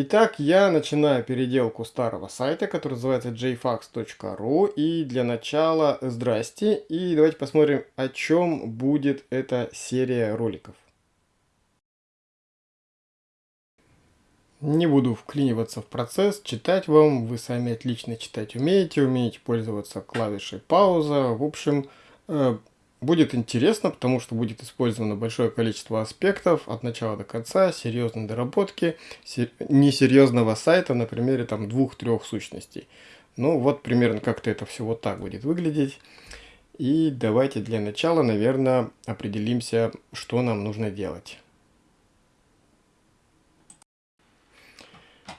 Итак, я начинаю переделку старого сайта, который называется jfax.ru. И для начала здрасте. И давайте посмотрим, о чем будет эта серия роликов. Не буду вклиниваться в процесс, читать вам. Вы сами отлично читать умеете, умеете пользоваться клавишей пауза. В общем, э, Будет интересно, потому что будет использовано большое количество аспектов от начала до конца, серьезной доработки, несерьезного сайта на примере там двух-трех сущностей. Ну вот примерно как-то это все вот так будет выглядеть. И давайте для начала, наверное, определимся, что нам нужно делать.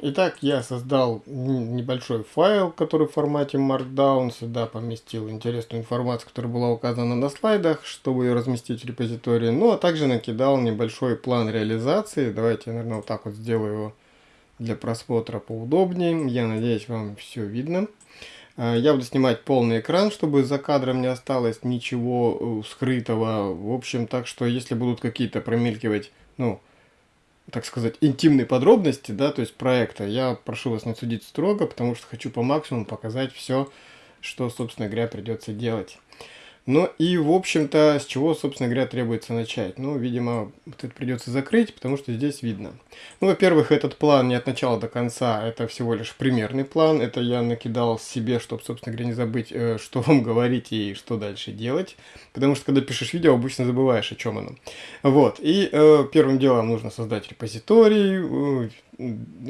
Итак, я создал небольшой файл, который в формате Markdown. Сюда поместил интересную информацию, которая была указана на слайдах, чтобы ее разместить в репозитории. Ну, а также накидал небольшой план реализации. Давайте я, наверное, вот так вот сделаю его для просмотра поудобнее. Я надеюсь, вам все видно. А, я буду снимать полный экран, чтобы за кадром не осталось ничего э, скрытого. В общем, так что если будут какие-то промелькивать, ну, так сказать, интимные подробности, да, то есть проекта, я прошу вас не судить строго, потому что хочу по максимуму показать все, что, собственно говоря, придется делать. Ну и, в общем-то, с чего, собственно говоря, требуется начать? Ну, видимо, вот это придется закрыть, потому что здесь видно. Ну, во-первых, этот план не от начала до конца, это всего лишь примерный план. Это я накидал себе, чтобы, собственно говоря, не забыть, э, что вам говорить и что дальше делать. Потому что, когда пишешь видео, обычно забываешь, о чем оно. Вот, и э, первым делом нужно создать репозиторий, э,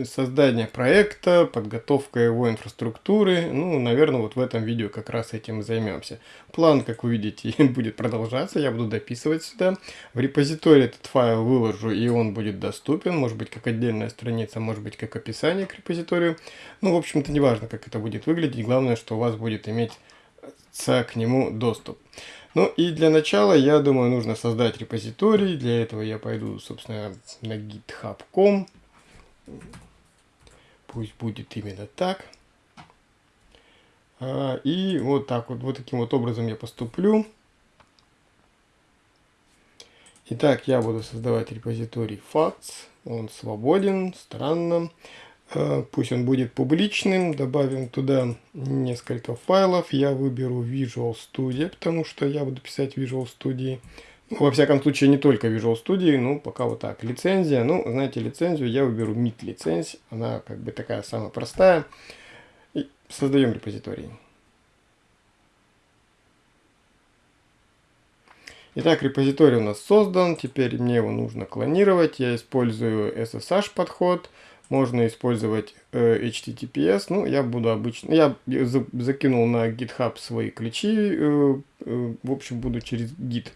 создание проекта, подготовка его инфраструктуры. Ну, наверное, вот в этом видео как раз этим и займемся. План, как вы видите, будет продолжаться. Я буду дописывать сюда. В репозитории этот файл выложу, и он будет доступен. Может быть, как отдельная страница, может быть, как описание к репозиторию. Ну, в общем-то, неважно, как это будет выглядеть. Главное, что у вас будет иметь к нему доступ. Ну и для начала, я думаю, нужно создать репозиторий. Для этого я пойду, собственно, на github.com. Пусть будет именно так. А, и вот так вот, вот таким вот образом я поступлю. Итак, я буду создавать репозиторий facts. Он свободен, странно. А, пусть он будет публичным. Добавим туда несколько файлов. Я выберу Visual Studio, потому что я буду писать Visual Studio. Во всяком случае, не только Visual Studio, ну, пока вот так. Лицензия, ну, знаете, лицензию я выберу MIT лиценз, она как бы такая самая простая. И создаем репозиторий. Итак, репозиторий у нас создан, теперь мне его нужно клонировать. Я использую SSH подход, можно использовать э, HTTPS, ну, я буду обычно, я закинул на GitHub свои ключи, э, э, в общем, буду через Git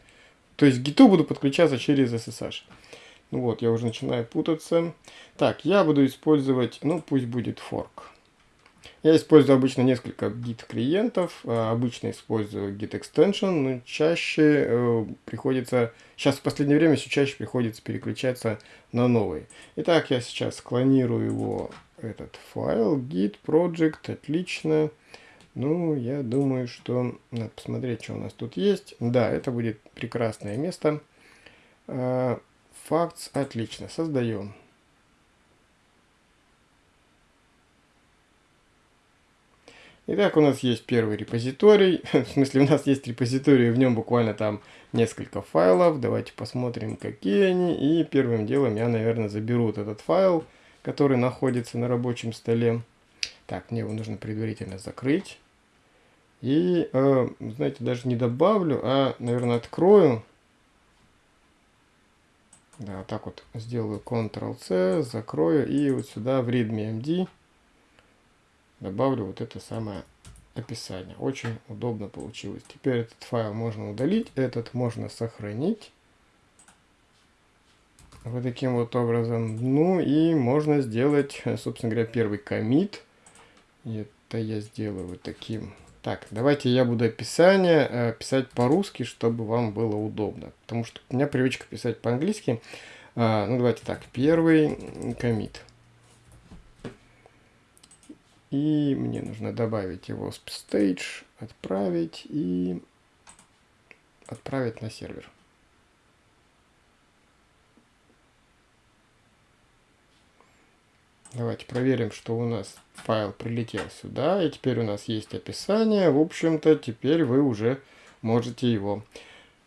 то есть к гиту буду подключаться через SSH. Ну вот, я уже начинаю путаться. Так, я буду использовать, ну пусть будет fork. Я использую обычно несколько git клиентов, а, обычно использую git extension, но чаще э, приходится, сейчас в последнее время все чаще приходится переключаться на новый. Итак, я сейчас склонирую его, этот файл, git project, отлично. Ну, я думаю, что надо посмотреть, что у нас тут есть. Да, это будет прекрасное место. Фактс, отлично, создаем. Итак, у нас есть первый репозиторий. В смысле, у нас есть репозиторий, в нем буквально там несколько файлов. Давайте посмотрим, какие они. И первым делом я, наверное, заберу вот этот файл, который находится на рабочем столе. Так, мне его нужно предварительно закрыть. И, э, знаете, даже не добавлю, а, наверное, открою. Да, вот так вот сделаю Ctrl-C, закрою и вот сюда в readme.md добавлю вот это самое описание. Очень удобно получилось. Теперь этот файл можно удалить, этот можно сохранить. Вот таким вот образом. Ну и можно сделать, собственно говоря, первый комит. Это я сделаю вот таким так, давайте я буду описание э, писать по-русски, чтобы вам было удобно. Потому что у меня привычка писать по-английски. Э, ну, давайте так. Первый комит. И мне нужно добавить его в stage, отправить и отправить на сервер. Давайте проверим, что у нас файл прилетел сюда. И теперь у нас есть описание. В общем-то, теперь вы уже можете его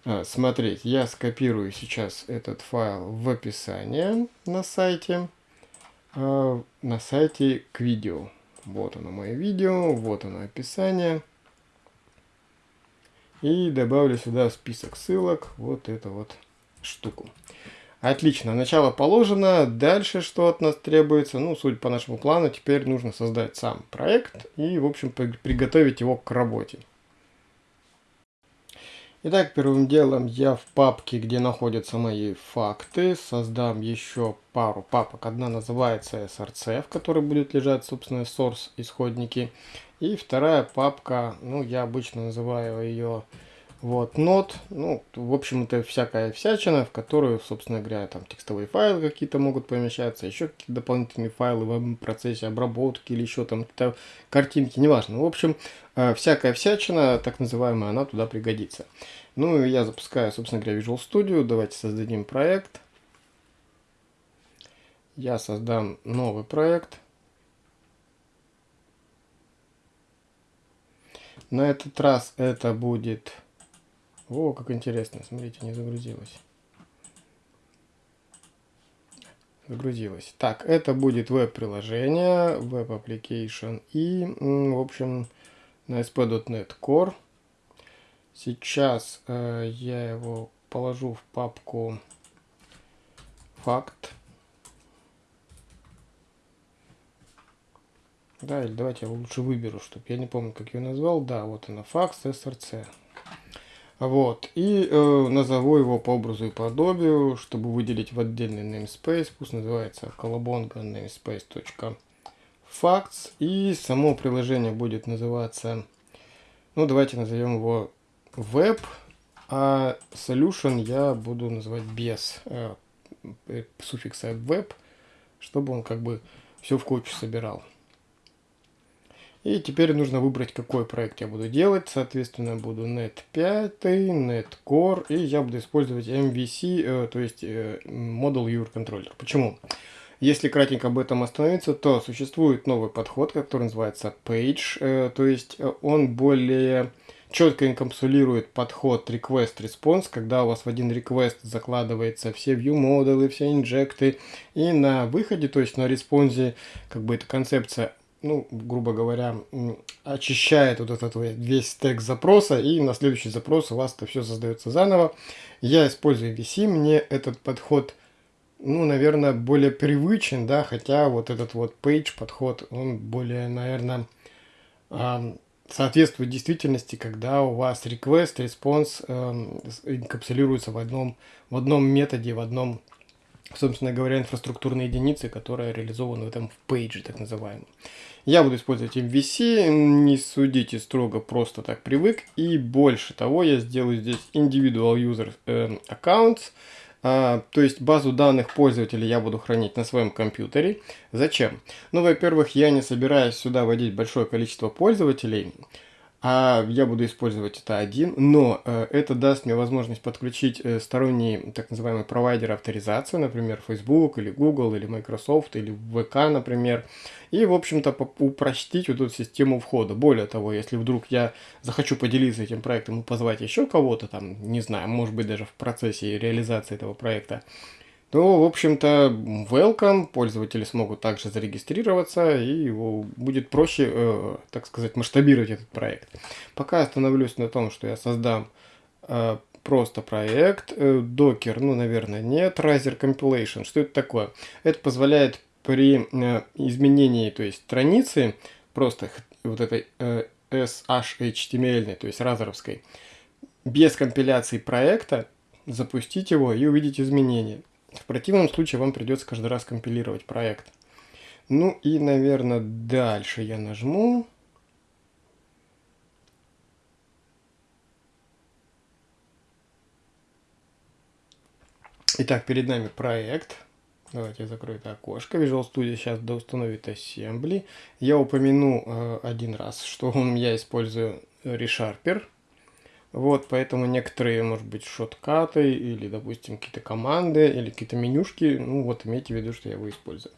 а, смотреть. Я скопирую сейчас этот файл в описание на сайте. А, на сайте к видео. Вот оно мое видео, вот оно описание. И добавлю сюда список ссылок, вот эту вот штуку. Отлично, начало положено. Дальше что от нас требуется? Ну, судя по нашему плану, теперь нужно создать сам проект и, в общем, приготовить его к работе. Итак, первым делом я в папке, где находятся мои факты, создам еще пару папок. Одна называется src, в которой будет лежать, собственно, source исходники. И вторая папка, ну, я обычно называю ее вот, нот, ну, в общем, это всякая всячина, в которую, собственно говоря, там текстовые файлы какие-то могут помещаться, еще какие-то дополнительные файлы в процессе обработки или еще там какие-то картинки, неважно. В общем, э, всякая всячина, так называемая, она туда пригодится. Ну, я запускаю, собственно говоря, Visual Studio. Давайте создадим проект. Я создам новый проект. На этот раз это будет о, как интересно. Смотрите, не загрузилось. Загрузилось. Так, это будет веб-приложение, веб-application и, в общем, на ASP.NET Core. Сейчас э, я его положу в папку факт. Да, или давайте я лучше выберу, чтобы я не помню, как я назвал. Да, вот она, факт src. Вот. И э, назову его по образу и подобию, чтобы выделить в отдельный namespace. Пусть называется колобонга namespace.facts. И само приложение будет называться, ну давайте назовем его web, а solution я буду называть без э, э суффикса web, чтобы он как бы все в кучу собирал. И теперь нужно выбрать, какой проект я буду делать. Соответственно, буду Net 5, Net Core, и я буду использовать MVC, э, то есть э, Model Viewer Controller. Почему? Если кратенько об этом остановиться, то существует новый подход, который называется Page, э, то есть он более четко инкапсулирует подход request-response, когда у вас в один request закладывается все view модулы, все инжекты, и на выходе, то есть на респонсе, как бы эта концепция ну, грубо говоря, очищает вот этот весь стек запроса, и на следующий запрос у вас это все создается заново. Я использую VC, мне этот подход, ну, наверное, более привычен, да, хотя вот этот вот page подход, он более, наверное, соответствует действительности, когда у вас request, response э, инкапсулируется в одном, в одном методе, в одном собственно говоря, инфраструктурной единицы, которая реализована в этом пейдже, так называемом. Я буду использовать MVC, не судите строго, просто так привык. И больше того, я сделаю здесь individual user э, accounts, а, то есть базу данных пользователей я буду хранить на своем компьютере. Зачем? Ну, во-первых, я не собираюсь сюда вводить большое количество пользователей, а я буду использовать это один, но э, это даст мне возможность подключить э, сторонний так называемый провайдер авторизации, например, Facebook или Google или Microsoft или VK, например, и, в общем-то, упростить вот эту систему входа. Более того, если вдруг я захочу поделиться этим проектом и позвать еще кого-то, там, не знаю, может быть, даже в процессе реализации этого проекта, то, в общем-то, welcome, пользователи смогут также зарегистрироваться, и его будет проще, э, так сказать, масштабировать этот проект. Пока остановлюсь на том, что я создам э, просто проект, э, Docker, ну, наверное, нет, Riser Compilation, что это такое? Это позволяет при э, изменении, то есть страницы, просто вот этой э, SHTML, то есть разоровской, без компиляции проекта, запустить его и увидеть изменения. В противном случае вам придется каждый раз компилировать проект. Ну и, наверное, дальше я нажму. Итак, перед нами проект. Давайте я закрою это окошко. Visual Studio сейчас доустановит Assembly. Я упомяну э, один раз, что он, я использую ReSharper. Вот, поэтому некоторые, может быть, шоткаты или, допустим, какие-то команды или какие-то менюшки, ну вот имейте в виду, что я его использую.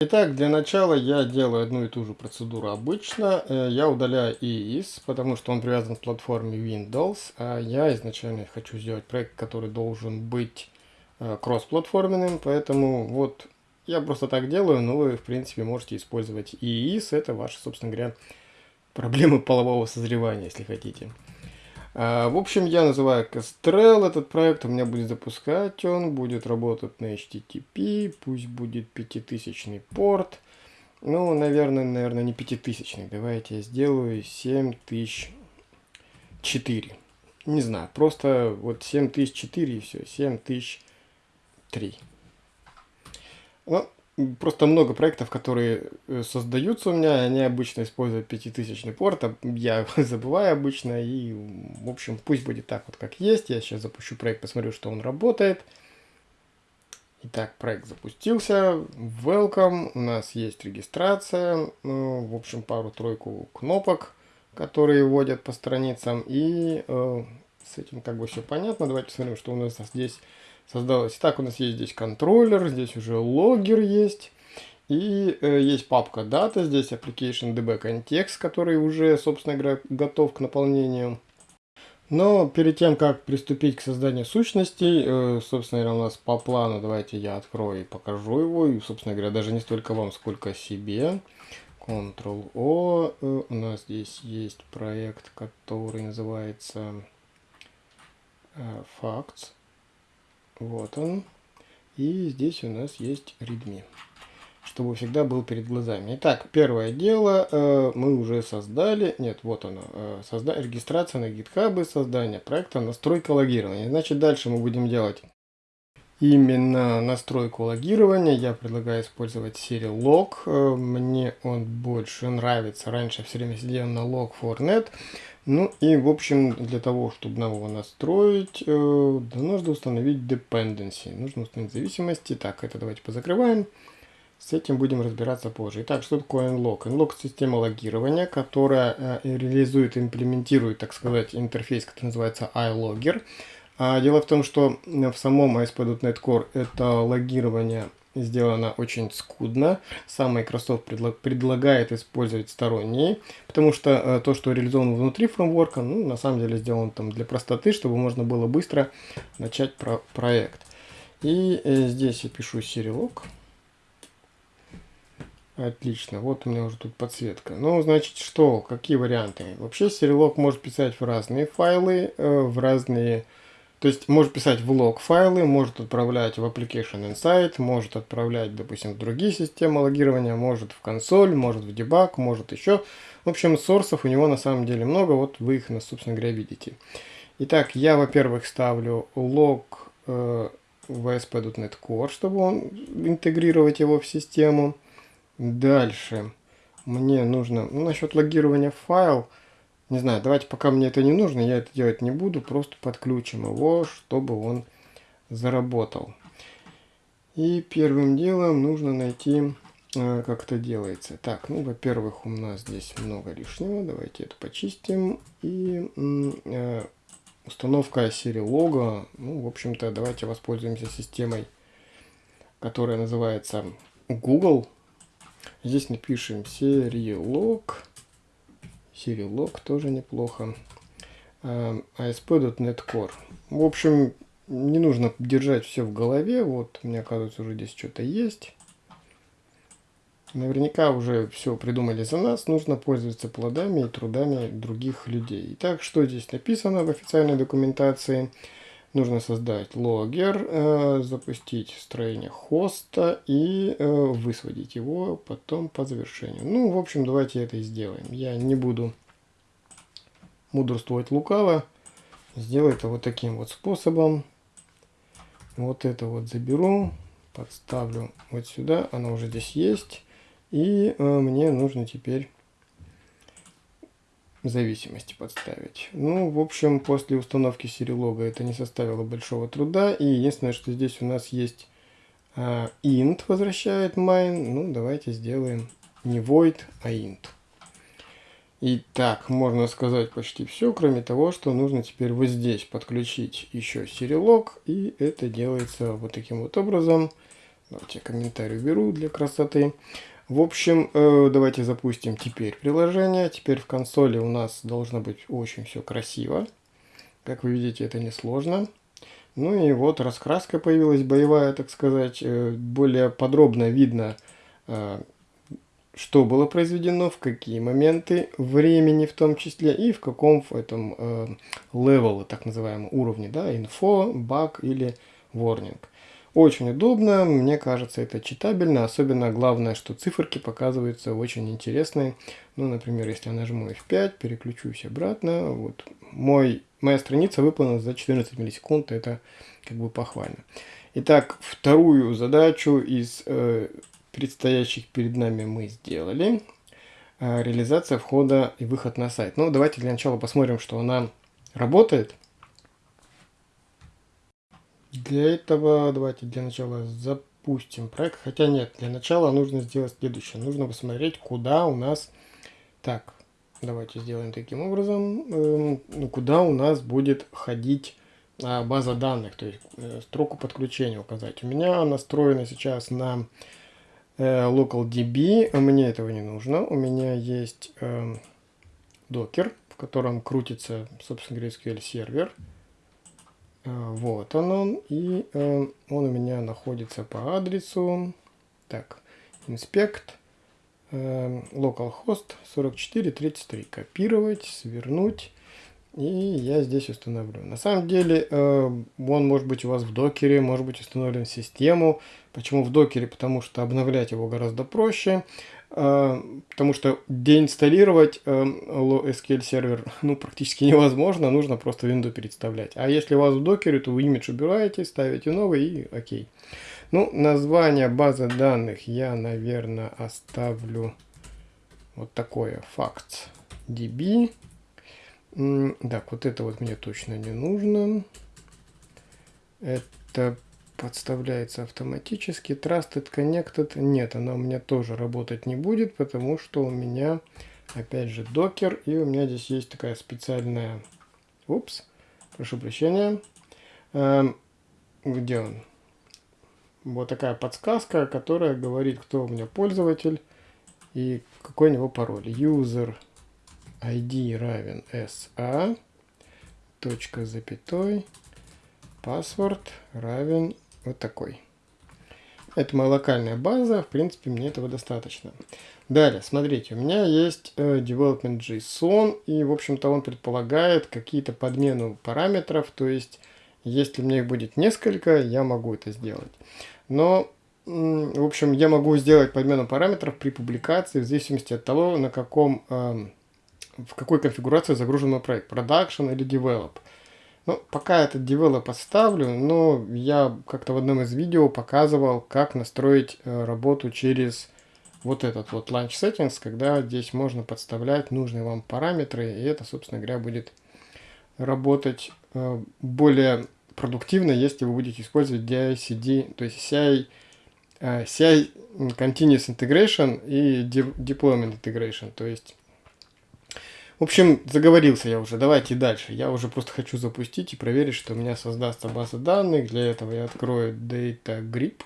Итак, для начала я делаю одну и ту же процедуру обычно. Э, я удаляю EIS, потому что он привязан к платформе Windows. А я изначально хочу сделать проект, который должен быть э, кроссплатформенным. Поэтому вот я просто так делаю, но вы в принципе можете использовать EIS. Это ваши, собственно говоря, проблемы полового созревания, если хотите. А, в общем, я называю Kestrel этот проект, у меня будет запускать он, будет работать на HTTP, пусть будет пятитысячный порт. Ну, наверное, наверное, не пятитысячный. Давайте я сделаю 7004. Не знаю, просто вот 7004 и все, 7003. Ну, просто много проектов, которые э, создаются у меня, они обычно используют пятитысячный порт, а я забываю обычно, и, в общем, пусть будет так вот, как есть. Я сейчас запущу проект, посмотрю, что он работает. Итак, проект запустился. Welcome. У нас есть регистрация. Ну, в общем, пару-тройку кнопок, которые вводят по страницам. И э, с этим как бы все понятно. Давайте посмотрим, что у нас здесь создалось. Итак, у нас есть здесь контроллер, здесь уже логер есть. И э, есть папка дата, здесь application db context, который уже, собственно говоря, готов к наполнению. Но перед тем, как приступить к созданию сущностей, э, собственно говоря, у нас по плану, давайте я открою и покажу его. И, собственно говоря, даже не столько вам, сколько себе. Ctrl-O. Э, у нас здесь есть проект, который называется э, Facts. Вот он. И здесь у нас есть readme, чтобы всегда был перед глазами. Итак, первое дело э, мы уже создали. Нет, вот оно. Э, созда регистрация на GitHub, создание проекта, настройка логирования. Значит, дальше мы будем делать именно настройку логирования. Я предлагаю использовать Serilog. Э, мне он больше нравится. Раньше все время сидел на log4net. Ну и в общем для того, чтобы нам его настроить, э, нужно установить dependency. Нужно установить зависимости. Так, это давайте позакрываем. С этим будем разбираться позже. Итак, что такое nlog? Nlog система логирования, которая э, реализует, имплементирует, так сказать, интерфейс, который называется iLogger. А дело в том, что в самом ASP.NET Core это логирование сделано очень скудно. Сам Microsoft предлаг, предлагает использовать сторонние, потому что э, то, что реализовано внутри фреймворка, ну, на самом деле сделано там для простоты, чтобы можно было быстро начать про проект. И э, здесь я пишу Serilog. Отлично, вот у меня уже тут подсветка. Ну, значит, что, какие варианты? Вообще, Serilog может писать в разные файлы, э, в разные то есть может писать в лог файлы, может отправлять в Application Insight, может отправлять, допустим, в другие системы логирования, может в консоль, может в дебаг, может еще. В общем, сорсов у него на самом деле много, вот вы их, собственно говоря, видите. Итак, я, во-первых, ставлю лог э, в ASP.NET Core, чтобы он интегрировать его в систему. Дальше мне нужно, ну, насчет логирования файл, не знаю, давайте пока мне это не нужно, я это делать не буду, просто подключим его, чтобы он заработал. И первым делом нужно найти, э, как это делается. Так, ну, во-первых, у нас здесь много лишнего, давайте это почистим. И э, установка серии лога, ну, в общем-то, давайте воспользуемся системой, которая называется Google. Здесь напишем серии Serilog тоже неплохо. ASP.NET а, Core. В общем, не нужно держать все в голове. Вот, мне кажется, уже здесь что-то есть. Наверняка уже все придумали за нас. Нужно пользоваться плодами и трудами других людей. Итак, что здесь написано в официальной документации? Нужно создать логер, э, запустить строение хоста и э, высводить его потом по завершению. Ну, в общем, давайте это и сделаем. Я не буду мудрствовать лукаво. Сделаю это вот таким вот способом. Вот это вот заберу, подставлю вот сюда. Оно уже здесь есть. И э, мне нужно теперь зависимости подставить. Ну, в общем, после установки серилога это не составило большого труда. И единственное, что здесь у нас есть а, int возвращает main. Ну, давайте сделаем не void, а int. И так, можно сказать почти все, кроме того, что нужно теперь вот здесь подключить еще серилог. И это делается вот таким вот образом. Давайте я комментарий уберу для красоты. В общем, э, давайте запустим теперь приложение. Теперь в консоли у нас должно быть очень все красиво. Как вы видите, это несложно. Ну и вот раскраска появилась боевая, так сказать. Э, более подробно видно, э, что было произведено, в какие моменты времени в том числе и в каком в этом левеле, так называемом уровне, да, инфо, баг или warning. Очень удобно, мне кажется, это читабельно, особенно главное, что циферки показываются очень интересные. Ну, например, если я нажму F5, переключусь обратно, вот мой, моя страница выполнена за 14 миллисекунд, это как бы похвально. Итак, вторую задачу из э, предстоящих перед нами мы сделали. Э, реализация входа и выход на сайт. Ну, давайте для начала посмотрим, что она работает. Для этого давайте для начала запустим проект. Хотя нет, для начала нужно сделать следующее. Нужно посмотреть, куда у нас... Так, давайте сделаем таким образом. Эм, ну, куда у нас будет ходить а, база данных, то есть э, строку подключения указать. У меня настроена сейчас на э, LocalDB. Мне этого не нужно. У меня есть э, докер, в котором крутится, собственно говоря, SQL сервер. А, вот он он. И э, он у меня находится по адресу. Так, инспект. Э, localhost 4433. Копировать, свернуть. И я здесь установлю. На самом деле, э, он может быть у вас в докере, может быть установлен в систему. Почему в докере? Потому что обновлять его гораздо проще. А, потому что деинсталлировать SQL сервер ну, практически невозможно, нужно просто винду переставлять. А если у вас в докере, то вы имидж убираете, ставите новый и окей. Ну, название базы данных я, наверное, оставлю вот такое, facts db. Так, вот это вот мне точно не нужно. Это подставляется автоматически. Trusted Connected нет, она у меня тоже работать не будет, потому что у меня, опять же, докер, и у меня здесь есть такая специальная... Упс, прошу прощения. Эм, где он? Вот такая подсказка, которая говорит, кто у меня пользователь и какой у него пароль. User ID равен SA, точка запятой, password равен вот такой. Это моя локальная база, в принципе, мне этого достаточно. Далее, смотрите, у меня есть э, development JSON, и, в общем-то, он предполагает какие-то подмену параметров, то есть, если мне их будет несколько, я могу это сделать. Но, в общем, я могу сделать подмену параметров при публикации в зависимости от того, на каком, э, в какой конфигурации загружен мой проект, production или develop. Ну, пока этот develop поставлю, но я как-то в одном из видео показывал, как настроить э, работу через вот этот вот Launch Settings, когда здесь можно подставлять нужные вам параметры, и это, собственно говоря, будет работать э, более продуктивно, если вы будете использовать DI-CD, то есть CI, э, CI Continuous Integration и Deployment Integration, то есть в общем, заговорился я уже. Давайте дальше. Я уже просто хочу запустить и проверить, что у меня создастся база данных. Для этого я открою Data Grip.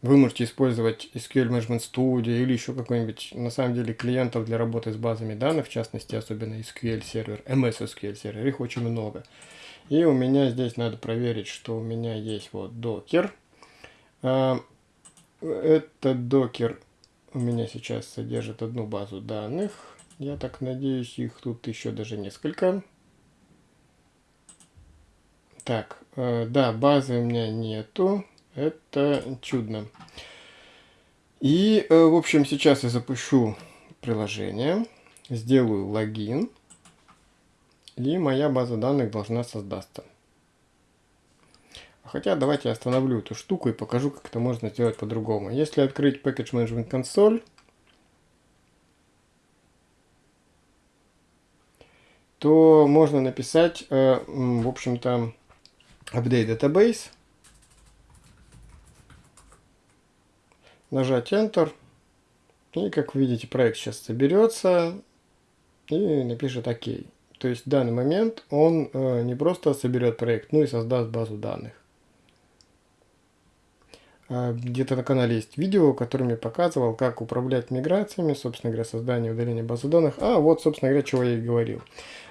Вы можете использовать SQL Management Studio или еще какой-нибудь, на самом деле, клиентов для работы с базами данных, в частности, особенно SQL сервер, MS SQL сервер, их очень много. И у меня здесь надо проверить, что у меня есть вот докер. А, это докер у меня сейчас содержит одну базу данных. Я так надеюсь, их тут еще даже несколько. Так, э, да, базы у меня нету. Это чудно. И, э, в общем, сейчас я запущу приложение, сделаю логин, и моя база данных должна создаться. Хотя давайте я остановлю эту штуку и покажу, как это можно сделать по-другому. Если открыть Package Management Console, то можно написать, э, в общем-то, Update Database, нажать Enter, и, как вы видите, проект сейчас соберется и напишет ОК. То есть в данный момент он э, не просто соберет проект, но и создаст базу данных. А, где-то на канале есть видео, которым я показывал, как управлять миграциями, собственно говоря, создание удаления базы данных. А вот, собственно говоря, чего я и говорил.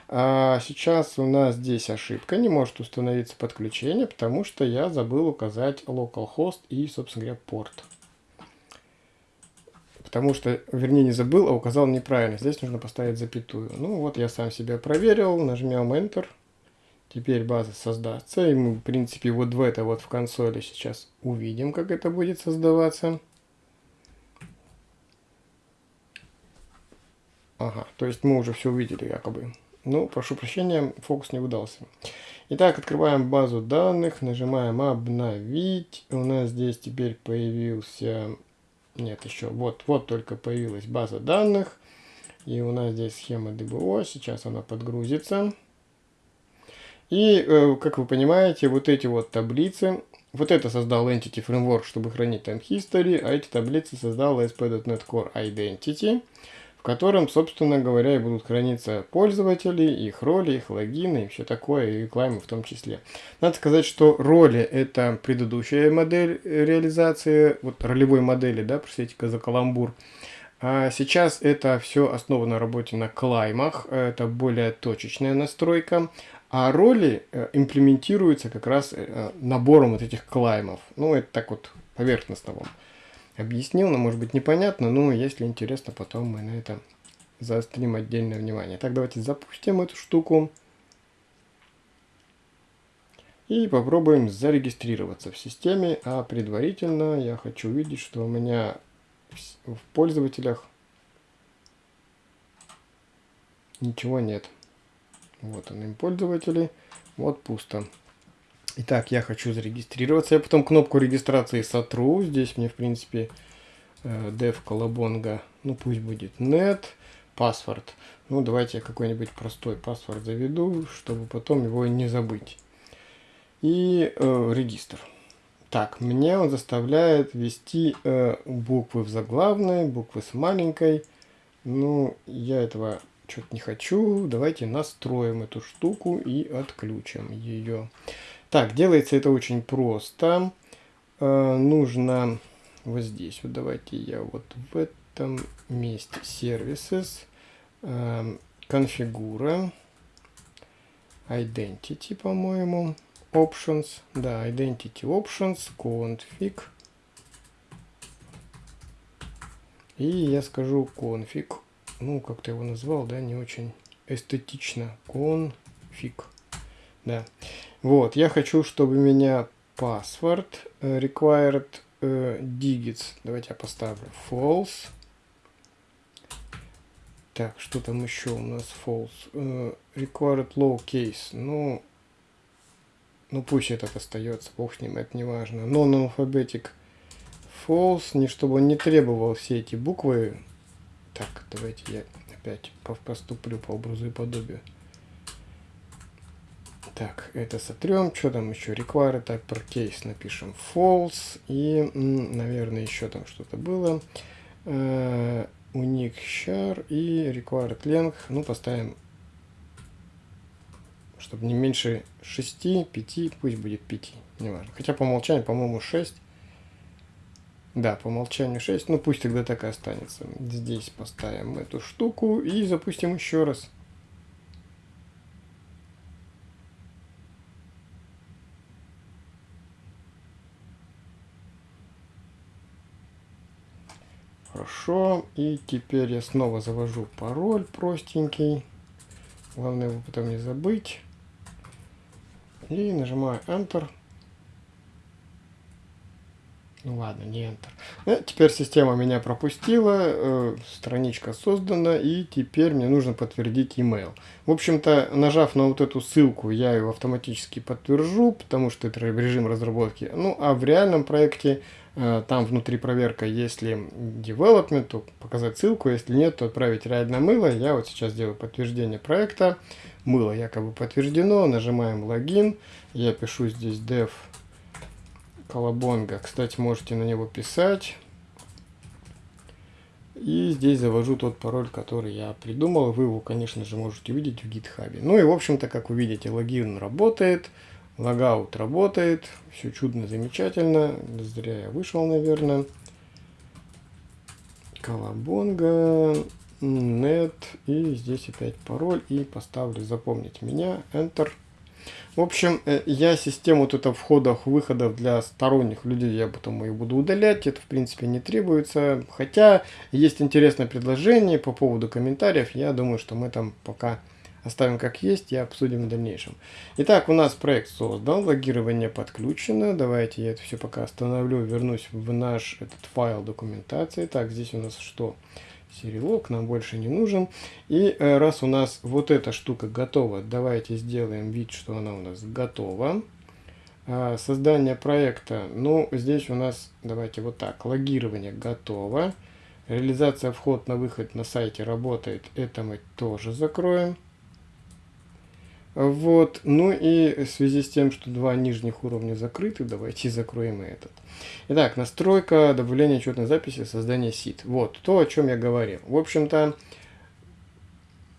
А сейчас у нас здесь ошибка, не может установиться подключение, потому что я забыл указать localhost и, собственно говоря, порт. Потому что, вернее, не забыл, а указал неправильно. Здесь нужно поставить запятую. Ну вот я сам себя проверил, нажмем Enter. Теперь база создастся. И мы, в принципе, вот в это вот в консоли сейчас увидим, как это будет создаваться. Ага, то есть мы уже все увидели якобы. Ну, прошу прощения, фокус не удался. Итак, открываем базу данных, нажимаем обновить. У нас здесь теперь появился... Нет, еще вот, вот только появилась база данных. И у нас здесь схема ДБО. Сейчас она подгрузится. И, э, как вы понимаете, вот эти вот таблицы, вот это создал Entity Framework, чтобы хранить time history, а эти таблицы создал ASP.NET Core Identity, в котором, собственно говоря, и будут храниться пользователи, их роли, их логины и все такое, и клаймы в том числе. Надо сказать, что роли это предыдущая модель реализации, вот ролевой модели, да, простите-ка за каламбур. А сейчас это все основано на работе на клаймах, это более точечная настройка. А роли э, имплементируются как раз э, набором вот этих клаймов. Ну, это так вот поверхностно вам объяснил, но может быть непонятно, но если интересно, потом мы на это заострим отдельное внимание. Так, давайте запустим эту штуку. И попробуем зарегистрироваться в системе, а предварительно я хочу увидеть, что у меня в пользователях ничего нет. Вот он, им пользователи. Вот пусто. Итак, я хочу зарегистрироваться. Я потом кнопку регистрации сотру. Здесь мне, в принципе, э, dev колобонга. Ну, пусть будет net. Паспорт. Ну, давайте я какой-нибудь простой паспорт заведу, чтобы потом его не забыть. И э, регистр. Так, мне он заставляет ввести э, буквы в заглавной, буквы с маленькой. Ну, я этого что-то не хочу. Давайте настроим эту штуку и отключим ее. Так, делается это очень просто. Э, нужно вот здесь. Вот давайте я вот в этом месте Services, э, конфигура, Identity, по-моему, Options, да, Identity Options, Config. И я скажу config ну, как ты его назвал, да, не очень эстетично. Конфиг. Да. Вот, я хочу, чтобы у меня password uh, required uh, digits. Давайте я поставлю false. Так, что там еще у нас false? Uh, required lowercase. Ну, ну пусть этот остается, бог с ним, это не важно. Non-alphabetic false, не чтобы он не требовал все эти буквы так, давайте я опять поступлю по образу и подобию. Так, это сотрем. Что там еще? Require uppercase напишем false. И, наверное, еще там что-то было. Uh, unique char и required length. Ну, поставим, чтобы не меньше 6, 5, пусть будет 5. Неважно. Хотя по умолчанию, по-моему, 6. Да, по умолчанию 6. Ну пусть тогда так и останется. Здесь поставим эту штуку и запустим еще раз. Хорошо. И теперь я снова завожу пароль простенький. Главное его потом не забыть. И нажимаю Enter. Ну ладно, не Enter. Ну, теперь система меня пропустила, э, страничка создана, и теперь мне нужно подтвердить email. В общем-то, нажав на вот эту ссылку, я его автоматически подтвержу, потому что это режим разработки. Ну, а в реальном проекте, э, там внутри проверка, если development, то показать ссылку, если нет, то отправить реальное мыло. Я вот сейчас делаю подтверждение проекта. Мыло якобы подтверждено, нажимаем логин, я пишу здесь dev Колобонга. Кстати, можете на него писать. И здесь завожу тот пароль, который я придумал. Вы его, конечно же, можете увидеть в гитхабе. Ну и, в общем-то, как вы видите, логин работает. Логаут работает, все чудно, замечательно. Зря я вышел, наверное. Колобонга, нет, и здесь опять пароль, и поставлю запомнить меня, Enter. В общем, э, я систему вот это входов-выходов для сторонних людей, я потом ее буду удалять, это в принципе не требуется. Хотя есть интересное предложение по поводу комментариев, я думаю, что мы там пока оставим как есть и обсудим в дальнейшем. Итак, у нас проект создан, логирование подключено. Давайте я это все пока остановлю, вернусь в наш этот файл документации. Так, здесь у нас что? Серилог нам больше не нужен. И э, раз у нас вот эта штука готова, давайте сделаем вид, что она у нас готова. А, создание проекта, ну, здесь у нас, давайте вот так, логирование готово. Реализация вход на выход на сайте работает, это мы тоже закроем. Вот. Ну и в связи с тем, что два нижних уровня закрыты, давайте закроем и этот. Итак, настройка, добавление учетной записи, создание сит. Вот то, о чем я говорил. В общем-то,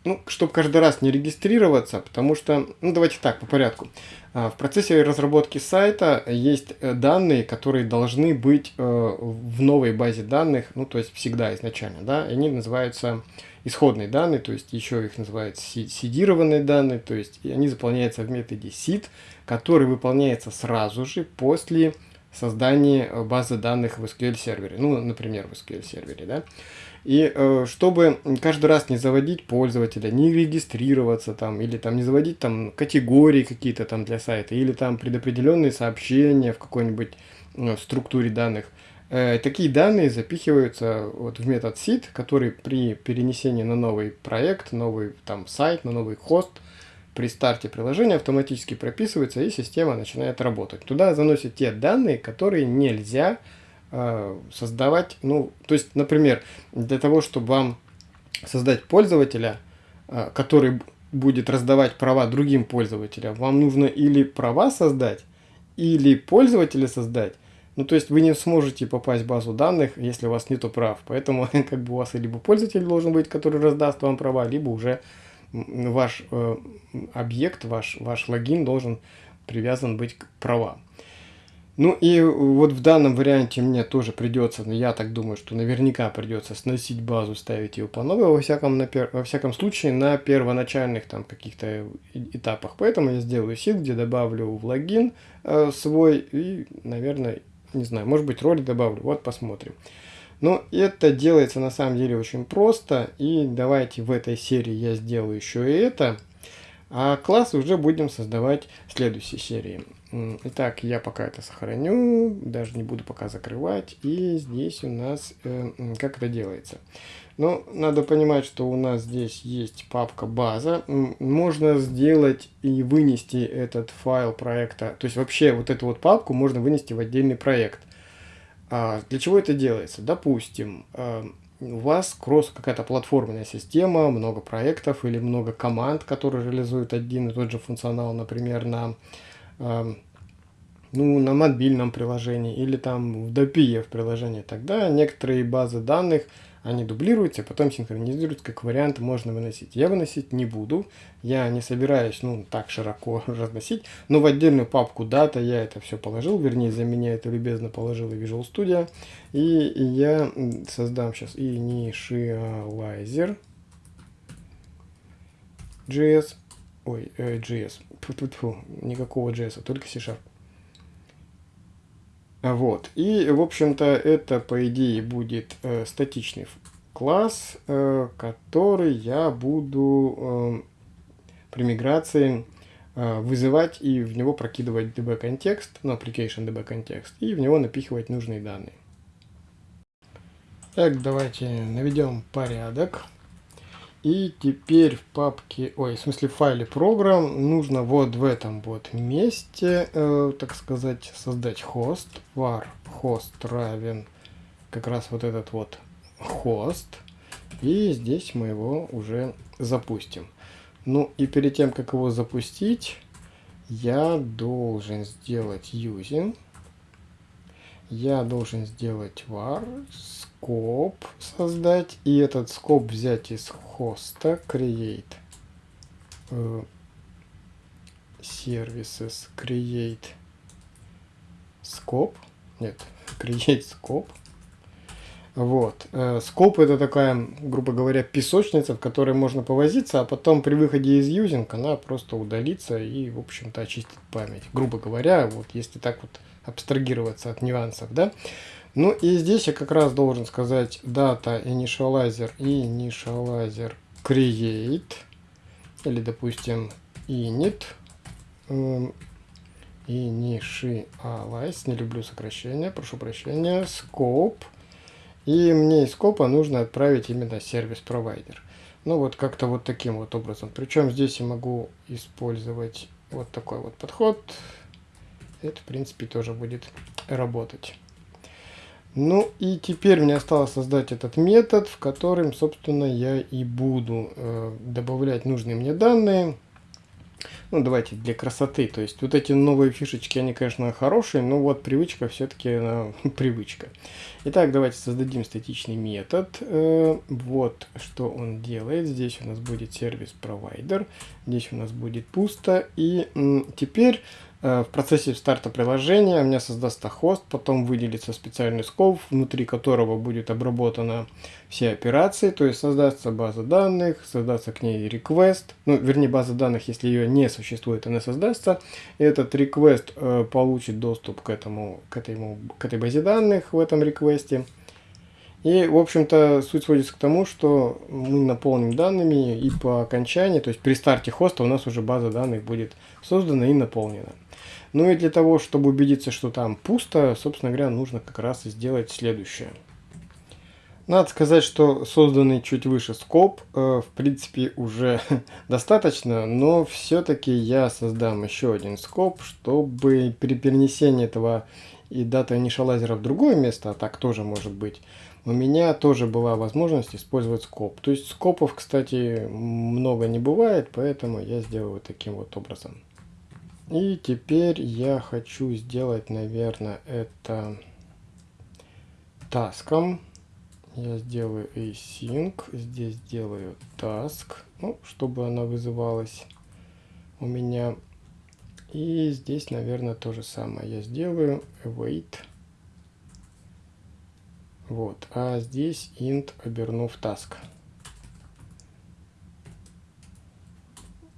ну, чтобы каждый раз не регистрироваться, потому что, ну, давайте так, по порядку. А, в процессе разработки сайта есть э, данные, которые должны быть э, в новой базе данных, ну, то есть всегда изначально, да, и они называются исходные данные, то есть еще их называют сидированные данные, то есть они заполняются в методе seed, который выполняется сразу же после создания э, базы данных в SQL сервере, ну, например, в SQL сервере, да. И э, чтобы каждый раз не заводить пользователя, не регистрироваться там, или там не заводить там категории какие-то там для сайта, или там предопределенные сообщения в какой-нибудь э, структуре данных, такие данные запихиваются вот в метод seed, который при перенесении на новый проект, новый там сайт, на новый хост, при старте приложения автоматически прописывается и система начинает работать. Туда заносят те данные, которые нельзя э, создавать. Ну, то есть, например, для того, чтобы вам создать пользователя, э, который будет раздавать права другим пользователям, вам нужно или права создать, или пользователя создать, ну, то есть вы не сможете попасть в базу данных, если у вас нету прав. Поэтому как бы у вас либо пользователь должен быть, который раздаст вам права, либо уже ваш э, объект, ваш, ваш логин должен привязан быть к правам. Ну и вот в данном варианте мне тоже придется, я так думаю, что наверняка придется сносить базу, ставить ее по новой, во всяком, на пер, во всяком случае на первоначальных там каких-то этапах. Поэтому я сделаю сид, где добавлю в логин э, свой и, наверное, не знаю, может быть ролик добавлю, вот посмотрим. Но это делается на самом деле очень просто. И давайте в этой серии я сделаю еще и это. А класс уже будем создавать в следующей серии. Итак, я пока это сохраню, даже не буду пока закрывать. И здесь у нас, э, как это делается. Но надо понимать, что у нас здесь есть папка база. Можно сделать и вынести этот файл проекта. То есть вообще вот эту вот папку можно вынести в отдельный проект. А для чего это делается? Допустим, э, у вас кросс какая-то платформенная система, много проектов или много команд, которые реализуют один и тот же функционал, например, на, э, ну, на мобильном приложении или там в DPF приложении. Тогда некоторые базы данных они дублируются, потом синхронизируются, как вариант можно выносить. Я выносить не буду, я не собираюсь, ну, так широко разносить, но в отдельную папку дата я это все положил, вернее, за меня это любезно положил Visual Studio, и я создам сейчас initializer JS, ой, э, JS, Фу -фу -фу, никакого JS, а только C-Sharp. Вот. И, в общем-то, это, по идее, будет э, статичный класс, э, который я буду э, при миграции э, вызывать и в него прокидывать db-контекст, ну, application db-контекст, и в него напихивать нужные данные. Так, давайте наведем порядок. И теперь в папке, ой, в смысле в файле программ нужно вот в этом вот месте, э, так сказать, создать хост. var host равен как раз вот этот вот хост. И здесь мы его уже запустим. Ну и перед тем, как его запустить, я должен сделать using. Я должен сделать var скоп создать и этот скоп взять из хоста create э, services create scope. Нет, create scope. Вот. Скоп это такая, грубо говоря, песочница, в которой можно повозиться, а потом при выходе из юзинг она просто удалится и, в общем-то, очистит память. Грубо говоря, вот если так вот абстрагироваться от нюансов, да. Ну и здесь я как раз должен сказать data initializer initializer create или, допустим, init initialize, не люблю сокращения, прошу прощения, scope и мне из скопа нужно отправить именно сервис-провайдер. Ну вот как-то вот таким вот образом. Причем здесь я могу использовать вот такой вот подход. Это в принципе тоже будет работать. Ну и теперь мне осталось создать этот метод, в котором, собственно, я и буду э, добавлять нужные мне данные ну давайте для красоты. То есть вот эти новые фишечки, они, конечно, хорошие, но вот привычка все-таки привычка. Итак, давайте создадим статичный метод. Э, вот что он делает. Здесь у нас будет сервис-провайдер, здесь у нас будет пусто. И теперь Э, в процессе старта приложения у меня создастся хост, потом выделится специальный скоп, внутри которого будет обработана все операции, то есть создастся база данных, создастся к ней request, ну, вернее, база данных, если ее не существует, она создастся. Этот request э, получит доступ к, этому, к, этому, к этой базе данных в этом реквесте. И, в общем-то, суть сводится к тому, что мы наполним данными и по окончании, то есть при старте хоста у нас уже база данных будет создана и наполнена. Ну и для того, чтобы убедиться, что там пусто, собственно говоря, нужно как раз и сделать следующее. Надо сказать, что созданный чуть выше скоп, э, в принципе, уже достаточно, но все-таки я создам еще один скоп, чтобы при перенесении этого и дата initializer в другое место, а так тоже может быть, у меня тоже была возможность использовать скоп. То есть скопов, кстати, много не бывает, поэтому я сделаю таким вот образом. И теперь я хочу сделать, наверное, это таском. Я сделаю async, здесь сделаю task, ну, чтобы она вызывалась у меня. И здесь, наверное, то же самое я сделаю await. Вот, а здесь int обернув task.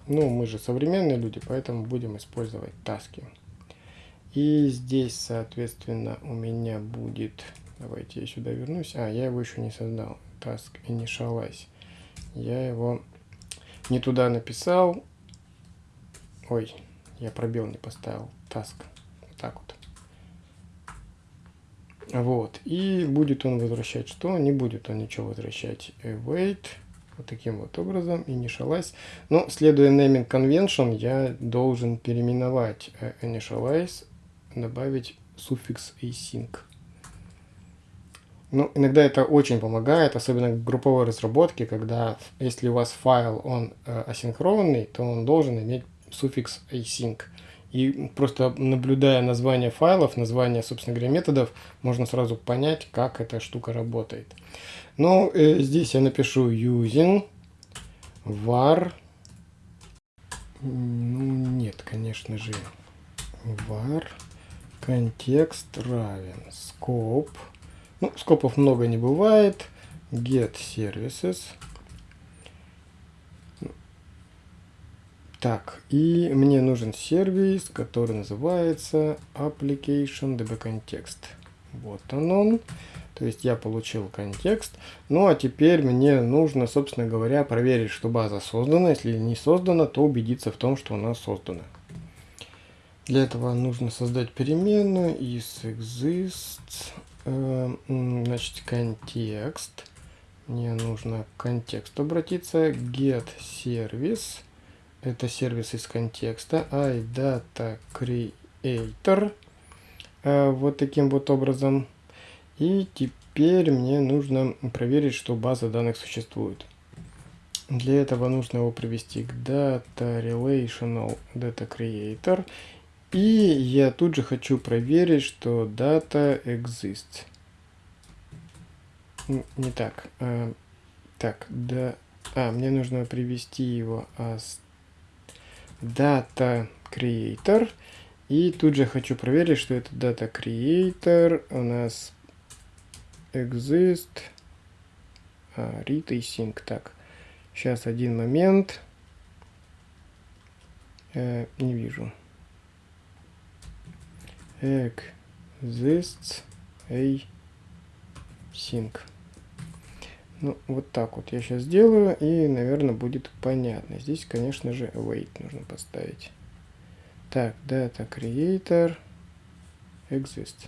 Ну, мы же современные люди, поэтому будем использовать таски. И здесь, соответственно, у меня будет... Давайте я сюда вернусь. А, я его еще не создал. Task initialize. Я его не туда написал. Ой, я пробел не поставил. Task. Вот так вот. Вот. И будет он возвращать что? Не будет он ничего возвращать. Await вот таким вот образом, initialize. Но, следуя naming convention, я должен переименовать э, initialize, добавить суффикс async. Ну, иногда это очень помогает, особенно в групповой разработке, когда если у вас файл, он э, асинхронный, то он должен иметь суффикс async. И просто наблюдая название файлов, название, собственно говоря, методов, можно сразу понять, как эта штука работает. Ну, э, здесь я напишу using var. Ну, нет, конечно же. var контекст равен scope. Ну, скопов много не бывает. Get services. Так, и мне нужен сервис, который называется application db context. Вот он он. То есть я получил контекст. Ну а теперь мне нужно, собственно говоря, проверить, что база создана. Если не создана, то убедиться в том, что она создана. Для этого нужно создать переменную из exists, э, значит, контекст. Мне нужно к контексту обратиться. Get service. Это сервис из контекста. iData creator. Э, вот таким вот образом. И теперь мне нужно проверить, что база данных существует. Для этого нужно его привести к Data Relational Data Creator. И я тут же хочу проверить, что data exists. Не так. А, так, да. А, мне нужно привести его as data creator. И тут же хочу проверить, что это data creator у нас exist а, read и sync. Так, сейчас один момент. Э, не вижу. Exists a sync. Ну, вот так вот я сейчас сделаю, и, наверное, будет понятно. Здесь, конечно же, await нужно поставить. Так, data creator exist.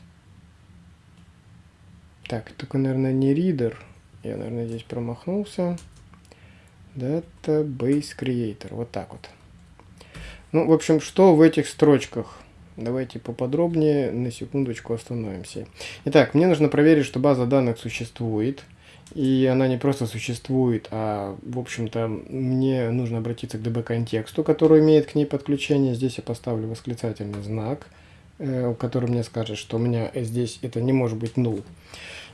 Так, только, наверное, не reader. Я, наверное, здесь промахнулся. Database creator. Вот так вот. Ну, в общем, что в этих строчках? Давайте поподробнее на секундочку остановимся. Итак, мне нужно проверить, что база данных существует. И она не просто существует, а, в общем-то, мне нужно обратиться к DB-контексту, который имеет к ней подключение. Здесь я поставлю восклицательный знак, э, который мне скажет, что у меня здесь это не может быть null.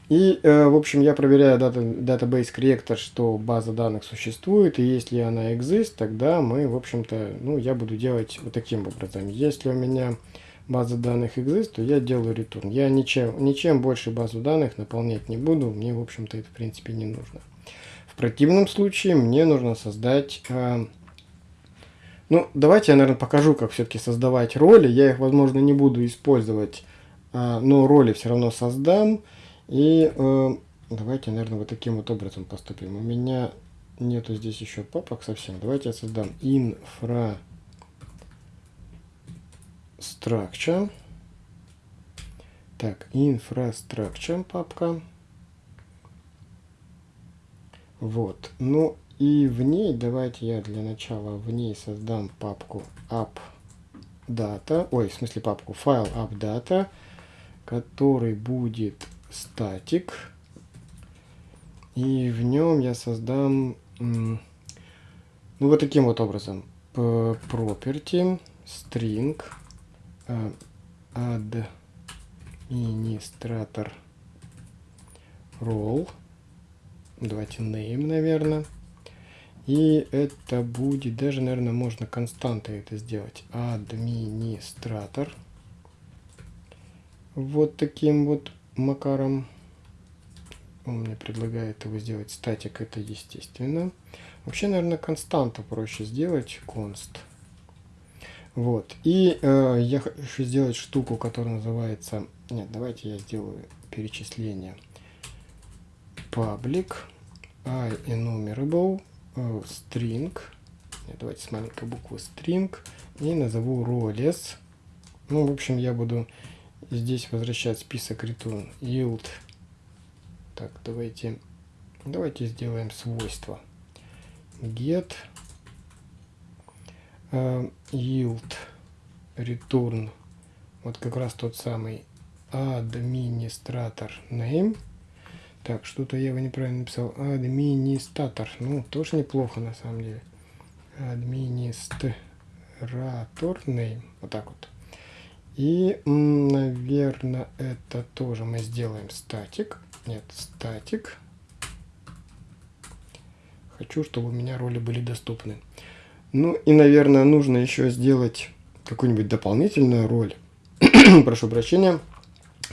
И, э, в общем, я проверяю дата, Database Corrector, что база данных существует, и если она exist, тогда мы, в общем-то, ну, я буду делать вот таким образом. Если у меня база данных exist, то я делаю return. Я ничем, ничем больше базу данных наполнять не буду, мне, в общем-то, это, в принципе, не нужно. В противном случае мне нужно создать... Э, ну, давайте я, наверное, покажу, как все-таки создавать роли. Я их, возможно, не буду использовать, э, но роли все равно создам. И э, давайте, наверное, вот таким вот образом поступим. У меня нету здесь еще папок совсем. Давайте я создам infra structure. Так, infrastructure папка. Вот. Ну и в ней, давайте я для начала в ней создам папку appdata, ой, в смысле папку файл appdata, который будет статик. И в нем я создам, ну вот таким вот образом, property, string, администратор role. Давайте name, наверное. И это будет, даже, наверное, можно константой это сделать. Администратор. Вот таким вот макаром. Он мне предлагает его сделать статик, это естественно. Вообще, наверное, константу проще сделать, const. Вот. И э, я хочу сделать штуку, которая называется... Нет, давайте я сделаю перечисление. Public, enumerable, э, string. Нет, давайте с маленькой буквы string. И назову roles. Ну, в общем, я буду здесь возвращать список return. Yield. Так, давайте... Давайте сделаем свойства. Get yield return. Вот как раз тот самый администратор name. Так что-то я его неправильно написал. Администратор. Ну тоже неплохо на самом деле. Администратор name. Вот так вот. И наверное это тоже мы сделаем статик. Нет статик. Хочу чтобы у меня роли были доступны ну и, наверное, нужно еще сделать какую-нибудь дополнительную роль. Прошу прощения.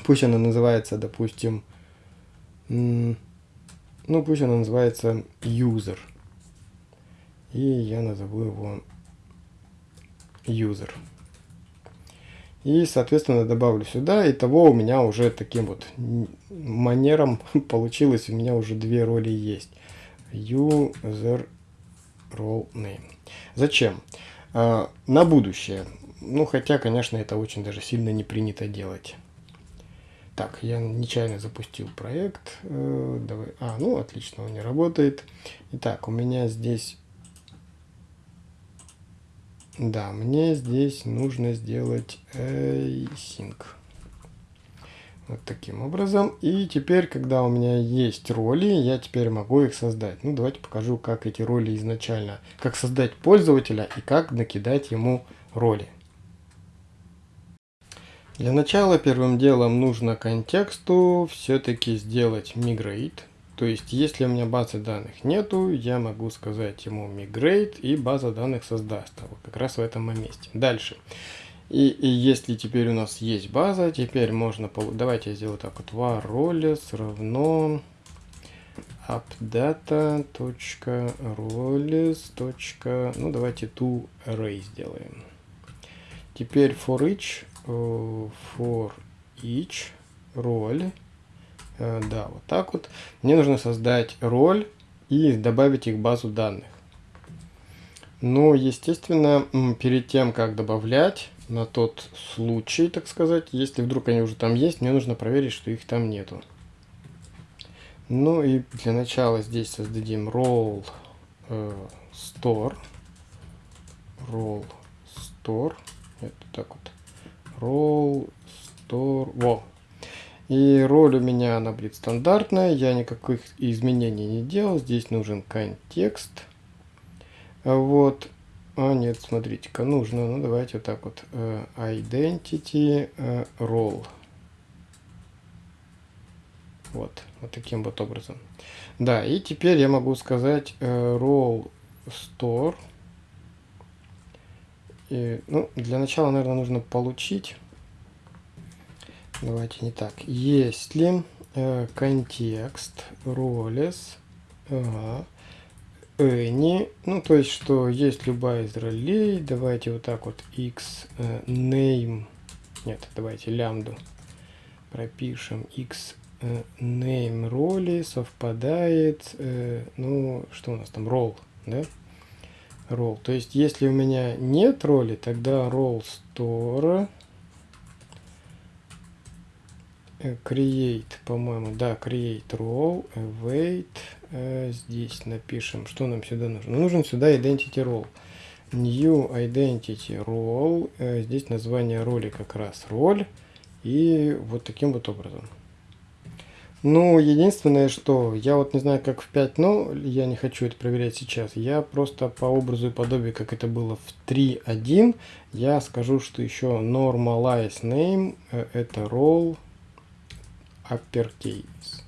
Пусть она называется, допустим, ну пусть она называется user. И я назову его user. И, соответственно, добавлю сюда. И того у меня уже таким вот манером получилось. У меня уже две роли есть. User role name. Зачем? А, на будущее. Ну, хотя, конечно, это очень даже сильно не принято делать. Так, я нечаянно запустил проект. Э, давай. А, ну, отлично, он не работает. Итак, у меня здесь... Да, мне здесь нужно сделать async. Вот таким образом. И теперь, когда у меня есть роли, я теперь могу их создать. Ну, давайте покажу, как эти роли изначально, как создать пользователя и как накидать ему роли. Для начала первым делом нужно контексту все-таки сделать migrate, То есть, если у меня базы данных нету, я могу сказать ему migrate, и база данных создаст. Вот как раз в этом месте. Дальше. И, и если теперь у нас есть база, теперь можно... Давайте я сделаю так вот. var roles равно appdata.roles. Ну, давайте to array сделаем. Теперь for each, uh, for each role Э, да, вот так вот. Мне нужно создать роль и добавить их в базу данных. Но, естественно, перед тем, как добавлять, на тот случай, так сказать, если вдруг они уже там есть, мне нужно проверить, что их там нету. Ну и для начала здесь создадим role э, store. Role store. Это так вот. Role store. Во, и роль у меня она будет стандартная, я никаких изменений не делал. Здесь нужен контекст. Вот. А нет, смотрите-ка, нужно. Ну давайте вот так вот. Uh, identity uh, role. Вот, вот таким вот образом. Да, и теперь я могу сказать uh, role store. И, ну, для начала, наверное, нужно получить Давайте не так. Если э, контекст roles ага, any, ну то есть что есть любая из ролей, давайте вот так вот x э, name, нет, давайте лямбду пропишем x э, name роли совпадает, э, ну что у нас там, role, да? Role. То есть если у меня нет роли, тогда role store Э, create, по-моему, да, create role, await, э, здесь напишем, что нам сюда нужно. Ну, нужен сюда identity role. New identity role, э, здесь название роли как раз роль, и вот таким вот образом. Ну, единственное, что я вот не знаю, как в 5, но я не хочу это проверять сейчас. Я просто по образу и подобию, как это было в 3.1, я скажу, что еще normalize name, э, это role, uppercase.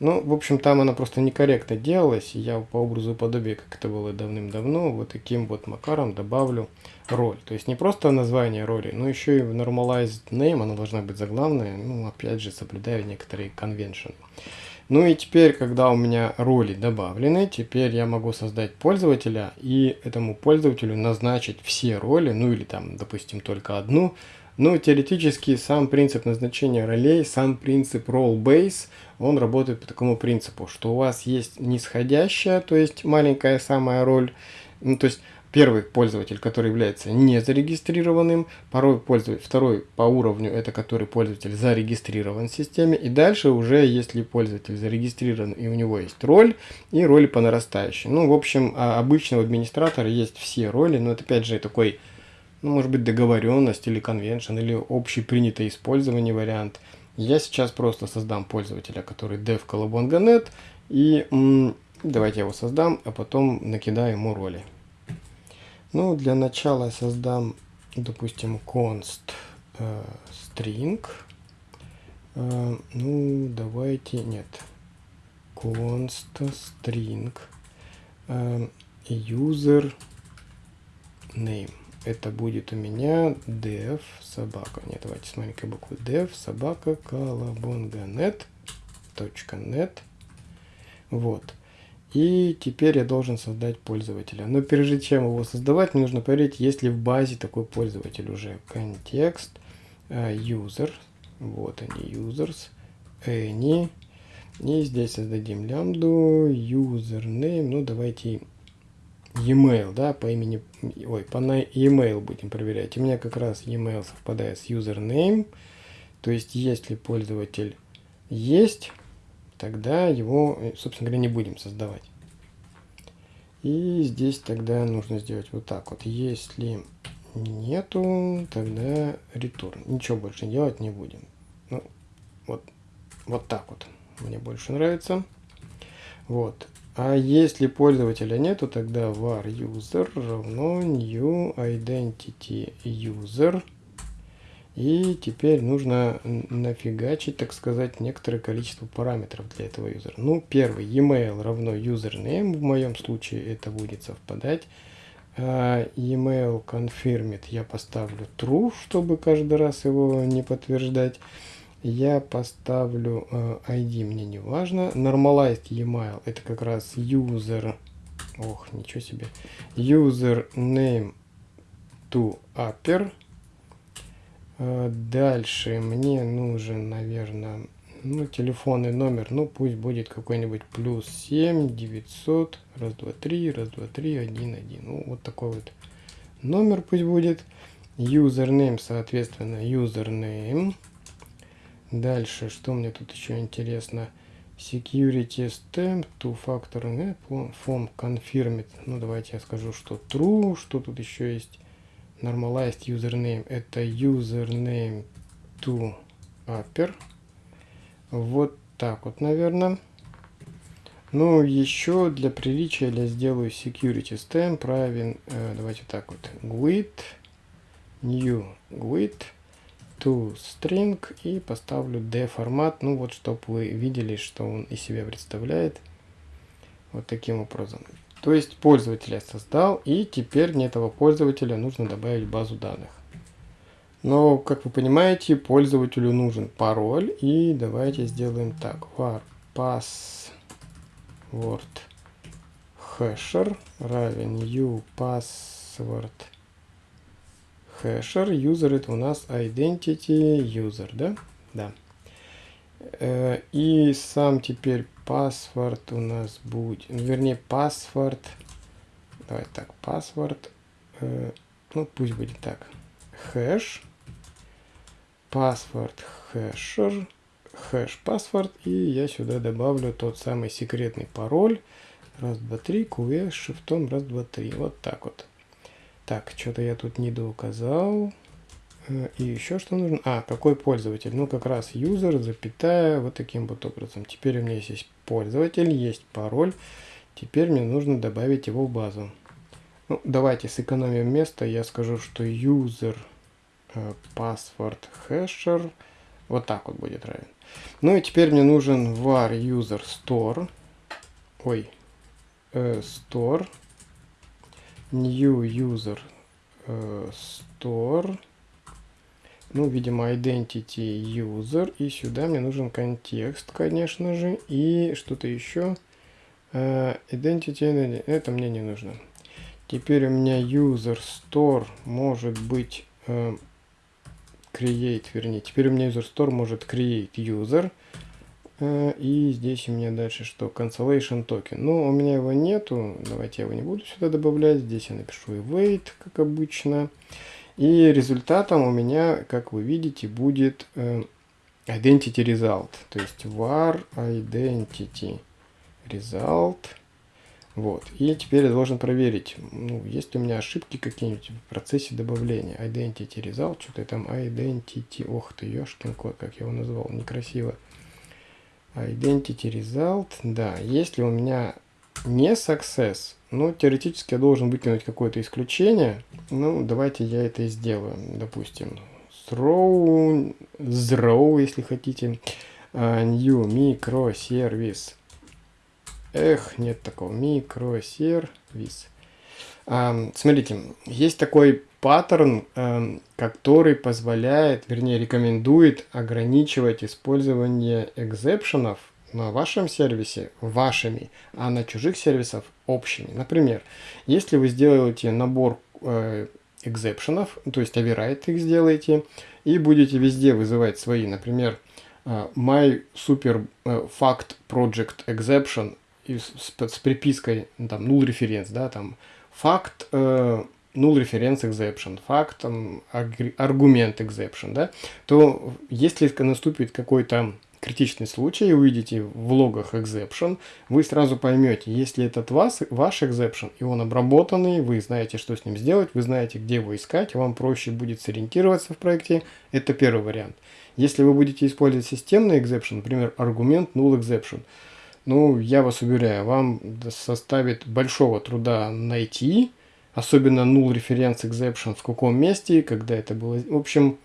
Ну, в общем, там она просто некорректно делалась. Я по образу и подобию, как это было давным-давно, вот таким вот макаром добавлю роль. То есть не просто название роли, но еще и в normalized name она должна быть заглавная. Ну, опять же, соблюдая некоторые конвеншены. Ну и теперь, когда у меня роли добавлены, теперь я могу создать пользователя и этому пользователю назначить все роли, ну или там, допустим, только одну, ну, теоретически сам принцип назначения ролей, сам принцип role-base, он работает по такому принципу, что у вас есть нисходящая, то есть маленькая самая роль, ну, то есть первый пользователь, который является не зарегистрированным, второй пользователь, второй по уровню, это который пользователь зарегистрирован в системе, и дальше уже, если пользователь зарегистрирован и у него есть роль, и роли по нарастающей. Ну, в общем, а обычно у администратора есть все роли, но это опять же такой ну, может быть, договоренность или конвеншн, или общепринятое использование вариант. Я сейчас просто создам пользователя, который dev colabonga.net, и давайте я его создам, а потом накидаю ему роли. Ну, для начала я создам, допустим, const э, string. Э, ну, давайте, нет, const string э, user name это будет у меня dev собака. Нет, давайте с маленькой буквы dev собака колобонга.net .net. Вот. И теперь я должен создать пользователя. Но прежде чем его создавать, мне нужно проверить, есть ли в базе такой пользователь уже. Контекст, user, вот они, users, any. И здесь создадим лямбду, username, ну давайте e-mail, да, по имени, ой, по e-mail будем проверять. У меня как раз e-mail совпадает с username, то есть если пользователь есть, тогда его, собственно говоря, не будем создавать. И здесь тогда нужно сделать вот так вот. Если нету, тогда return. Ничего больше делать не будем. Ну, вот, вот так вот. Мне больше нравится. Вот. А если пользователя нету, тогда var user равно new identity user. И теперь нужно нафигачить, так сказать, некоторое количество параметров для этого юзера. Ну, первый, email равно username, в моем случае это будет совпадать. Uh, email confirmed я поставлю true, чтобы каждый раз его не подтверждать. Я поставлю ID, мне не важно. Normalized email, это как раз user, ох, ничего себе, username to upper Э, дальше мне нужен, наверное, ну, телефонный номер, ну, пусть будет какой-нибудь плюс 7 900, раз, два, три, раз, два, три, один, один. Ну, вот такой вот номер пусть будет. Username, соответственно, username. Дальше, что мне тут еще интересно? Security stamp, two-factor, form confirmed. Ну, давайте я скажу, что true. Что тут еще есть? normalized username это username to upper вот так вот наверное ну еще для приличия я сделаю security stamp равен э, давайте так вот with new with to string и поставлю d формат ну вот чтобы вы видели что он из себя представляет вот таким образом то есть пользователь я создал, и теперь мне этого пользователя нужно добавить в базу данных. Но, как вы понимаете, пользователю нужен пароль, и давайте сделаем так. var password hasher равен u password User это у нас identity user, да? Да. Э, и сам теперь паспорт у нас будет, ну, вернее паспорт, давай так, паспорт, э, ну пусть будет так, хэш, паспорт хэшер, хэш паспорт, и я сюда добавлю тот самый секретный пароль, раз, два, три, QS, шифтом, раз, два, три, вот так вот. Так, что-то я тут не доуказал. Э, и еще что нужно? А, какой пользователь? Ну, как раз user, запятая, вот таким вот образом. Теперь у меня есть пользователь, есть пароль. Теперь мне нужно добавить его в базу. Ну, давайте сэкономим место. Я скажу, что user э, password hasher вот так вот будет равен. Ну и теперь мне нужен var user store. Ой, э, store new user э, store. Ну, видимо, identity user, и сюда мне нужен контекст, конечно же, и что-то еще. Uh, identity, это мне не нужно. Теперь у меня user store может быть uh, create, вернее, теперь у меня user store может create user, и здесь у меня дальше что? Cancellation token. Ну, у меня его нету, давайте я его не буду сюда добавлять, здесь я напишу await, как обычно. И результатом у меня, как вы видите, будет э, identity result. То есть var identity result. Вот. И теперь я должен проверить, ну, есть у меня ошибки какие-нибудь в процессе добавления. Identity result, что-то там identity, ох ты, ёшкин кот, как я его назвал, некрасиво. Identity result, да, если у меня не success, ну, теоретически я должен выкинуть какое-то исключение. Ну, давайте я это и сделаю. Допустим, throw, throw, если хотите, uh, new microservice. Эх, нет такого. Microservice. Uh, смотрите, есть такой паттерн, uh, который позволяет, вернее, рекомендует ограничивать использование экзепшенов на вашем сервисе вашими, а на чужих сервисах общими. Например, если вы сделаете набор э, экзепшенов, то есть override их сделаете, и будете везде вызывать свои, например, э, my super э, fact project exception с, с припиской там null reference, да, там факт null reference exception, факт там, аргумент exception, да, то если наступит какой-то критичный случай, увидите в логах exception, вы сразу поймете, если этот вас, ваш exception, и он обработанный, вы знаете, что с ним сделать, вы знаете, где его искать, вам проще будет сориентироваться в проекте, это первый вариант. Если вы будете использовать системный exception, например, аргумент null exception, ну, я вас уверяю, вам составит большого труда найти, особенно null reference exception в каком месте, когда это было. В общем,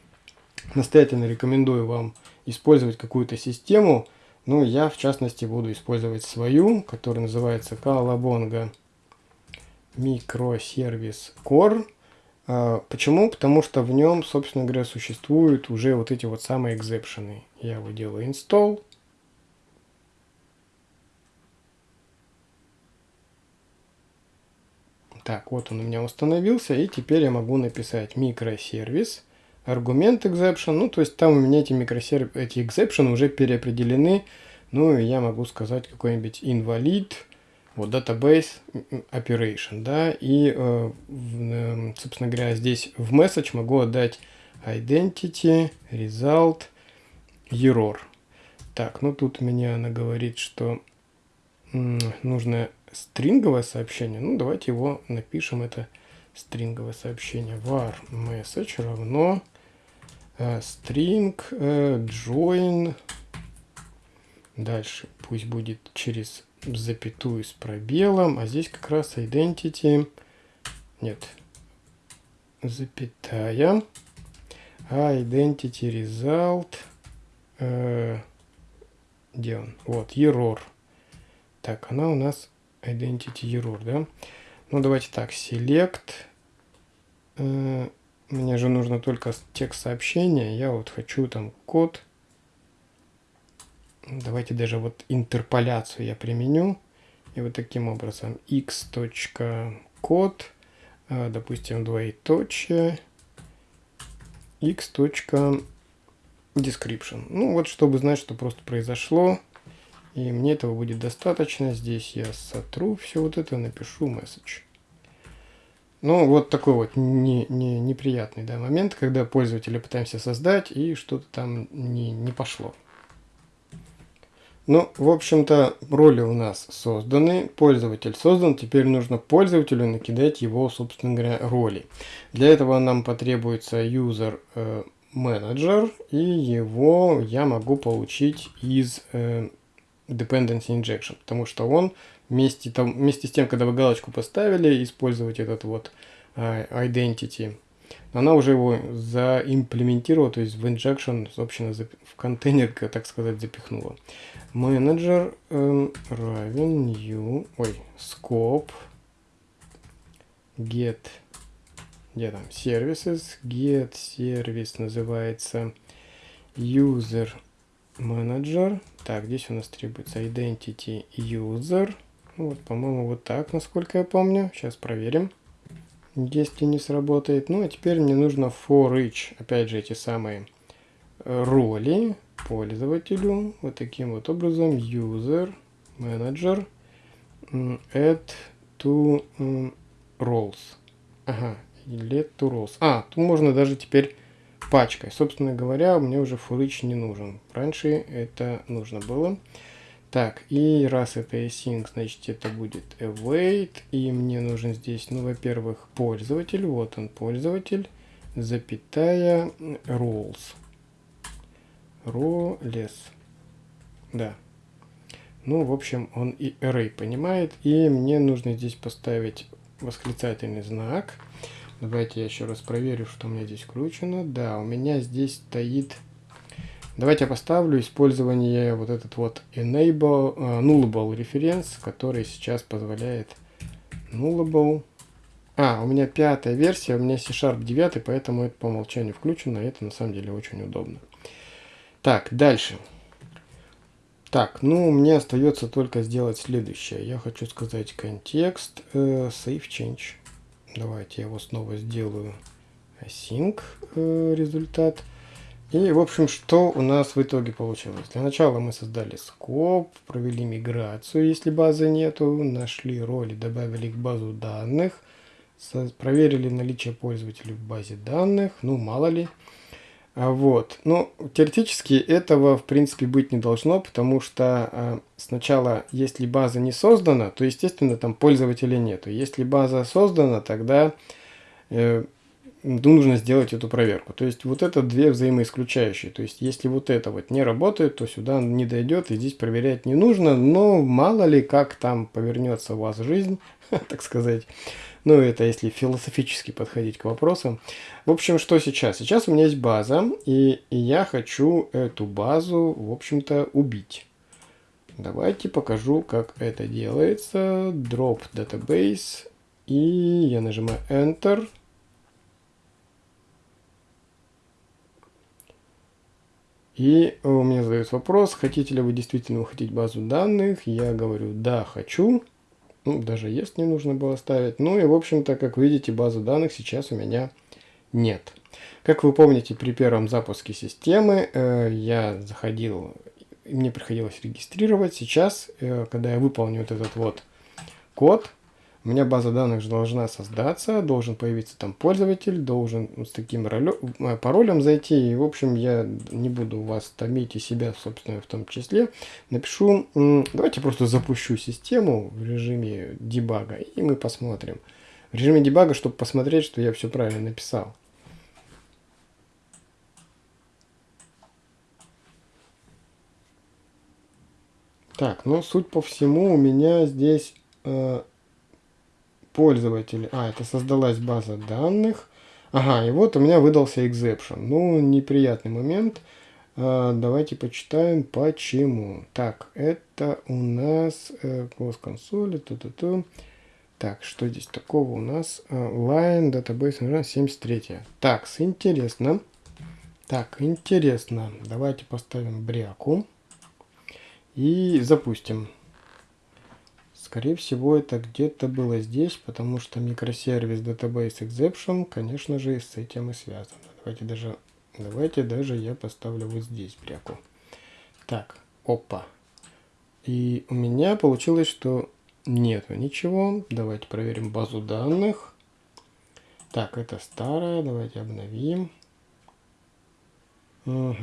настоятельно рекомендую вам использовать какую-то систему. Ну, я, в частности, буду использовать свою, которая называется Calabonga Microservice Core. А, почему? Потому что в нем, собственно говоря, существуют уже вот эти вот самые экзепшены. Я его делаю install. Так, вот он у меня установился, и теперь я могу написать микросервис, аргумент exception, ну, то есть там у меня эти микросервис, эти exception уже переопределены, ну, и я могу сказать какой-нибудь invalid, вот database operation, да, и, э, э, собственно говоря, здесь в message могу отдать identity, result, error. Так, ну тут меня она говорит, что нужно стринговое сообщение. Ну, давайте его напишем, это стринговое сообщение. var message равно э, string э, join. Дальше пусть будет через запятую с пробелом, а здесь как раз identity, нет, запятая, а identity result, э, где он? Вот, error. Так, она у нас identity error, да? Ну, давайте так, select, э, мне же нужно только текст сообщения, я вот хочу там код, Давайте даже вот интерполяцию я применю. И вот таким образом x.код, а, допустим, двоеточие, x.description. Ну вот, чтобы знать, что просто произошло. И мне этого будет достаточно. Здесь я сотру все вот это, напишу message. Ну, вот такой вот не, не, неприятный да, момент, когда пользователя пытаемся создать, и что-то там не, не пошло. Ну, в общем-то, роли у нас созданы, пользователь создан, теперь нужно пользователю накидать его, собственно говоря, роли. Для этого нам потребуется user э, manager, и его я могу получить из э, dependency injection, потому что он вместе, там, вместе с тем, когда вы галочку поставили, использовать этот вот э, identity она уже его заимплементировала, то есть в injection, собственно, в контейнер, так сказать, запихнула. Менеджер э, равен new, ой, scope, get, где там, services, get сервис называется user manager. Так, здесь у нас требуется identity user. Вот, по-моему, вот так, насколько я помню. Сейчас проверим если не сработает. Ну, а теперь мне нужно for each, опять же, эти самые э, роли пользователю. Вот таким вот образом. User, manager, add to roles. Ага, let to roles. А, тут можно даже теперь пачкой. Собственно говоря, мне уже each не нужен. Раньше это нужно было. Так, и раз это async, значит это будет await. И мне нужен здесь, ну, во-первых, пользователь. Вот он, пользователь. Запятая roles. Roles. Да. Ну, в общем, он и array понимает. И мне нужно здесь поставить восклицательный знак. Давайте я еще раз проверю, что у меня здесь включено. Да, у меня здесь стоит Давайте я поставлю использование вот этот вот enable uh, nullable reference, который сейчас позволяет nullable. А, у меня пятая версия, у меня C-Sharp 9, поэтому это по умолчанию включено, и это на самом деле очень удобно. Так, дальше. Так, ну, мне остается только сделать следующее. Я хочу сказать контекст uh, save change. Давайте я его снова сделаю async uh, результат. И, в общем, что у нас в итоге получилось? Для начала мы создали скоп, провели миграцию, если базы нету, нашли роли, добавили их в базу данных, проверили наличие пользователей в базе данных, ну, мало ли. А вот. Но теоретически этого, в принципе, быть не должно, потому что а, сначала, если база не создана, то, естественно, там пользователей нету. Если база создана, тогда э, нужно сделать эту проверку. То есть вот это две взаимоисключающие. То есть если вот это вот не работает, то сюда не дойдет и здесь проверять не нужно. Но мало ли как там повернется у вас жизнь, так сказать. Ну это если философически подходить к вопросам. В общем, что сейчас? Сейчас у меня есть база, и, и я хочу эту базу, в общем-то, убить. Давайте покажу, как это делается. Drop database. И я нажимаю Enter. И у меня задается вопрос, хотите ли вы действительно выходить базу данных. Я говорю, да, хочу. Ну, даже есть не нужно было ставить. Ну и, в общем-то, как видите, базы данных сейчас у меня нет. Как вы помните, при первом запуске системы э, я заходил, мне приходилось регистрировать. Сейчас, э, когда я выполню вот этот вот код, у меня база данных должна создаться, должен появиться там пользователь, должен с таким э, паролем зайти. И, в общем, я не буду вас томить и себя, собственно, в том числе. Напишу, давайте просто запущу систему в режиме дебага, и мы посмотрим. В режиме дебага, чтобы посмотреть, что я все правильно написал. Так, ну, суть по всему, у меня здесь... Э, пользователи. А, это создалась база данных. Ага, и вот у меня выдался exception. Ну, неприятный момент. А, давайте почитаем, почему. Так, это у нас э, консоли. Ту -ту -ту. Так, что здесь такого у нас? А, line database 73. Так, интересно. Так, интересно. Давайте поставим бряку. И запустим. Скорее всего, это где-то было здесь, потому что микросервис Database Exception, конечно же, с этим и связано. Давайте даже, давайте даже я поставлю вот здесь бряку. Так, опа. И у меня получилось, что нету ничего. Давайте проверим базу данных. Так, это старая. Давайте обновим. Угу.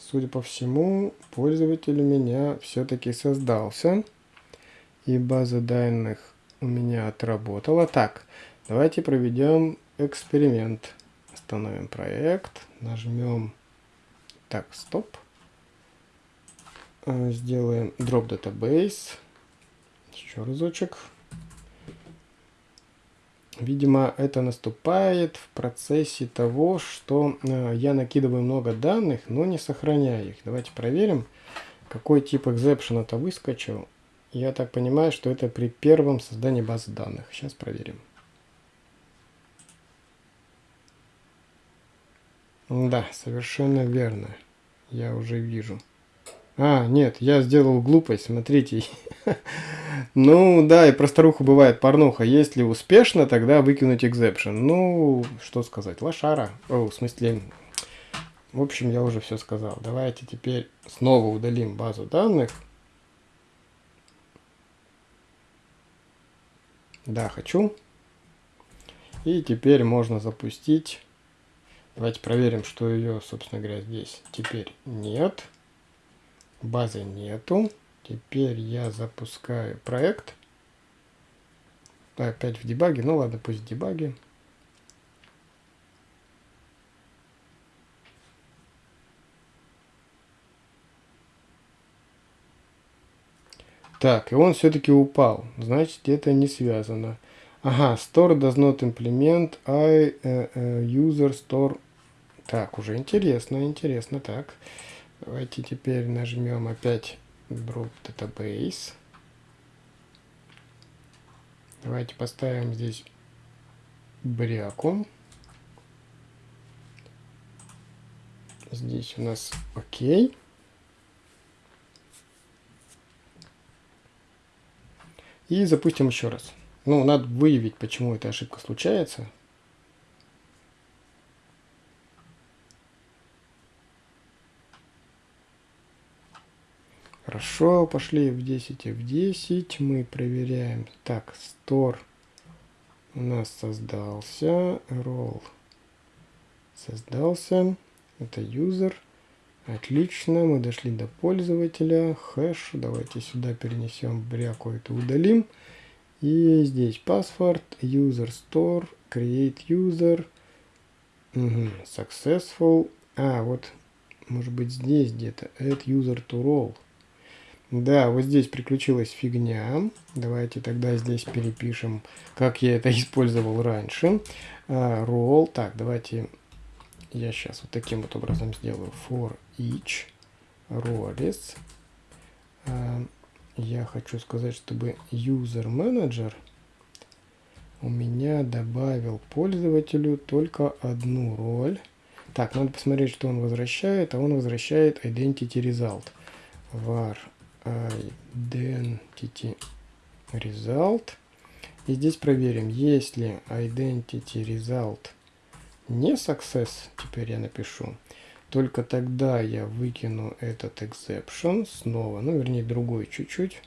Судя по всему, пользователь у меня все-таки создался и база данных у меня отработала. Так, давайте проведем эксперимент. Остановим проект, нажмем, так, стоп. Э, сделаем drop database. Еще разочек. Видимо, это наступает в процессе того, что э, я накидываю много данных, но не сохраняю их. Давайте проверим, какой тип экзепшена-то выскочил. Я так понимаю, что это при первом создании базы данных. Сейчас проверим. Да, совершенно верно. Я уже вижу. А, нет, я сделал глупость, смотрите. ну, да, и про старуху бывает порнуха. Если успешно, тогда выкинуть экзепшн. Ну, что сказать, лошара. О, в смысле, в общем, я уже все сказал. Давайте теперь снова удалим базу данных. Да, хочу. И теперь можно запустить. Давайте проверим, что ее, собственно говоря, здесь теперь нет. Базы нету. Теперь я запускаю проект. Опять в дебаге. Ну ладно, пусть в дебаге. Так, и он все-таки упал. Значит, это не связано. Ага, store does not implement I uh, uh, user store. Так, уже интересно, интересно. Так, давайте теперь нажмем опять Group Database. Давайте поставим здесь бряку. Здесь у нас окей. И запустим еще раз. Ну, надо выявить, почему эта ошибка случается. Хорошо, пошли в 10 в 10. Мы проверяем. Так, store у нас создался. Roll создался. Это user. Отлично, мы дошли до пользователя. Хэш. Давайте сюда перенесем бряку, это удалим. И здесь паспорт, user store, create user. Угу. Successful. А, вот, может быть, здесь где-то. Add user to role. Да, вот здесь приключилась фигня. Давайте тогда здесь перепишем, как я это использовал раньше. Uh, roll. Так, давайте я сейчас вот таким вот образом сделаю. For each roles. Uh, я хочу сказать, чтобы user manager у меня добавил пользователю только одну роль. Так, надо посмотреть, что он возвращает. А он возвращает identity result. var identity result. И здесь проверим, если identity result не success, теперь я напишу, только тогда я выкину этот exception снова, ну вернее другой чуть-чуть.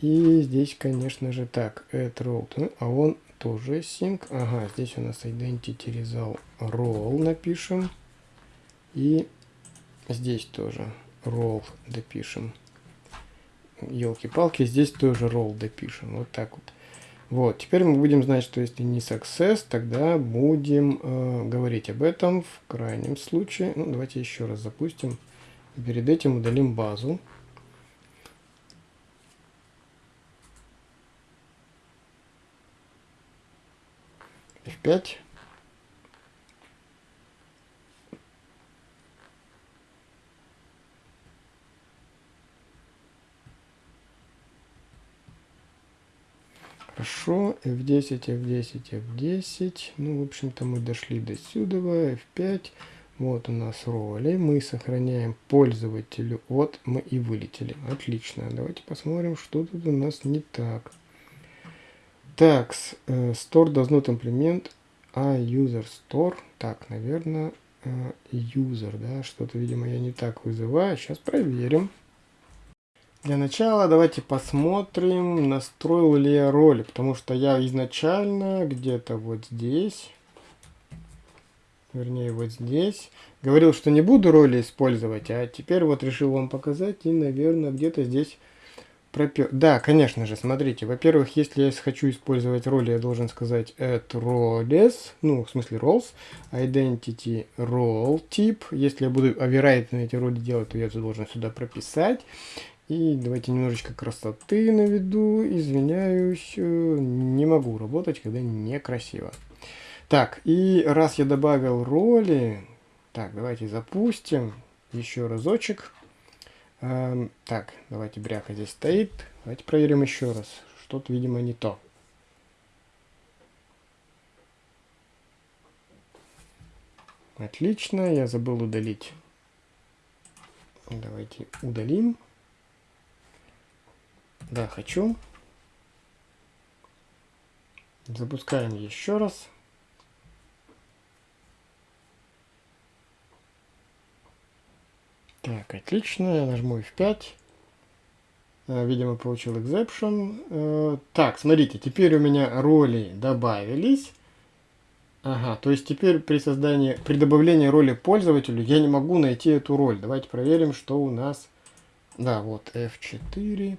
И здесь, конечно же, так, add role, ну, а он тоже sync. Ага, здесь у нас identity result role напишем. И здесь тоже roll допишем. Елки-палки, здесь тоже roll допишем. Вот так вот. Вот, теперь мы будем знать, что если не success, тогда будем э, говорить об этом в крайнем случае. Ну, давайте еще раз запустим. Перед этим удалим базу. F5. Хорошо, F10, F10, F10. Ну, в общем-то, мы дошли до сюда. F5. Вот у нас роли. Мы сохраняем пользователю от. Мы и вылетели. Отлично. Давайте посмотрим, что тут у нас не так. Так, uh, store does not implement a user store. Так, наверное, uh, user, да, что-то, видимо, я не так вызываю. Сейчас проверим. Для начала давайте посмотрим, настроил ли я роли, потому что я изначально где-то вот здесь, вернее вот здесь, говорил, что не буду роли использовать, а теперь вот решил вам показать и, наверное, где-то здесь пропер... Да, конечно же, смотрите, во-первых, если я хочу использовать роли, я должен сказать add roles, ну, в смысле roles, identity role тип, если я буду override на эти роли делать, то я должен сюда прописать. И давайте немножечко красоты наведу. Извиняюсь, э, не могу работать, когда некрасиво. Так, и раз я добавил роли, так, давайте запустим еще разочек. Эм, так, давайте бряха здесь стоит. Давайте проверим еще раз. Что-то, видимо, не то. Отлично, я забыл удалить. Давайте удалим. Да, хочу. Запускаем еще раз. Так, отлично. Я нажму F5. Э, видимо, получил exception. Э, так, смотрите, теперь у меня роли добавились. Ага, то есть теперь при создании, при добавлении роли пользователю я не могу найти эту роль. Давайте проверим, что у нас... Да, вот F4.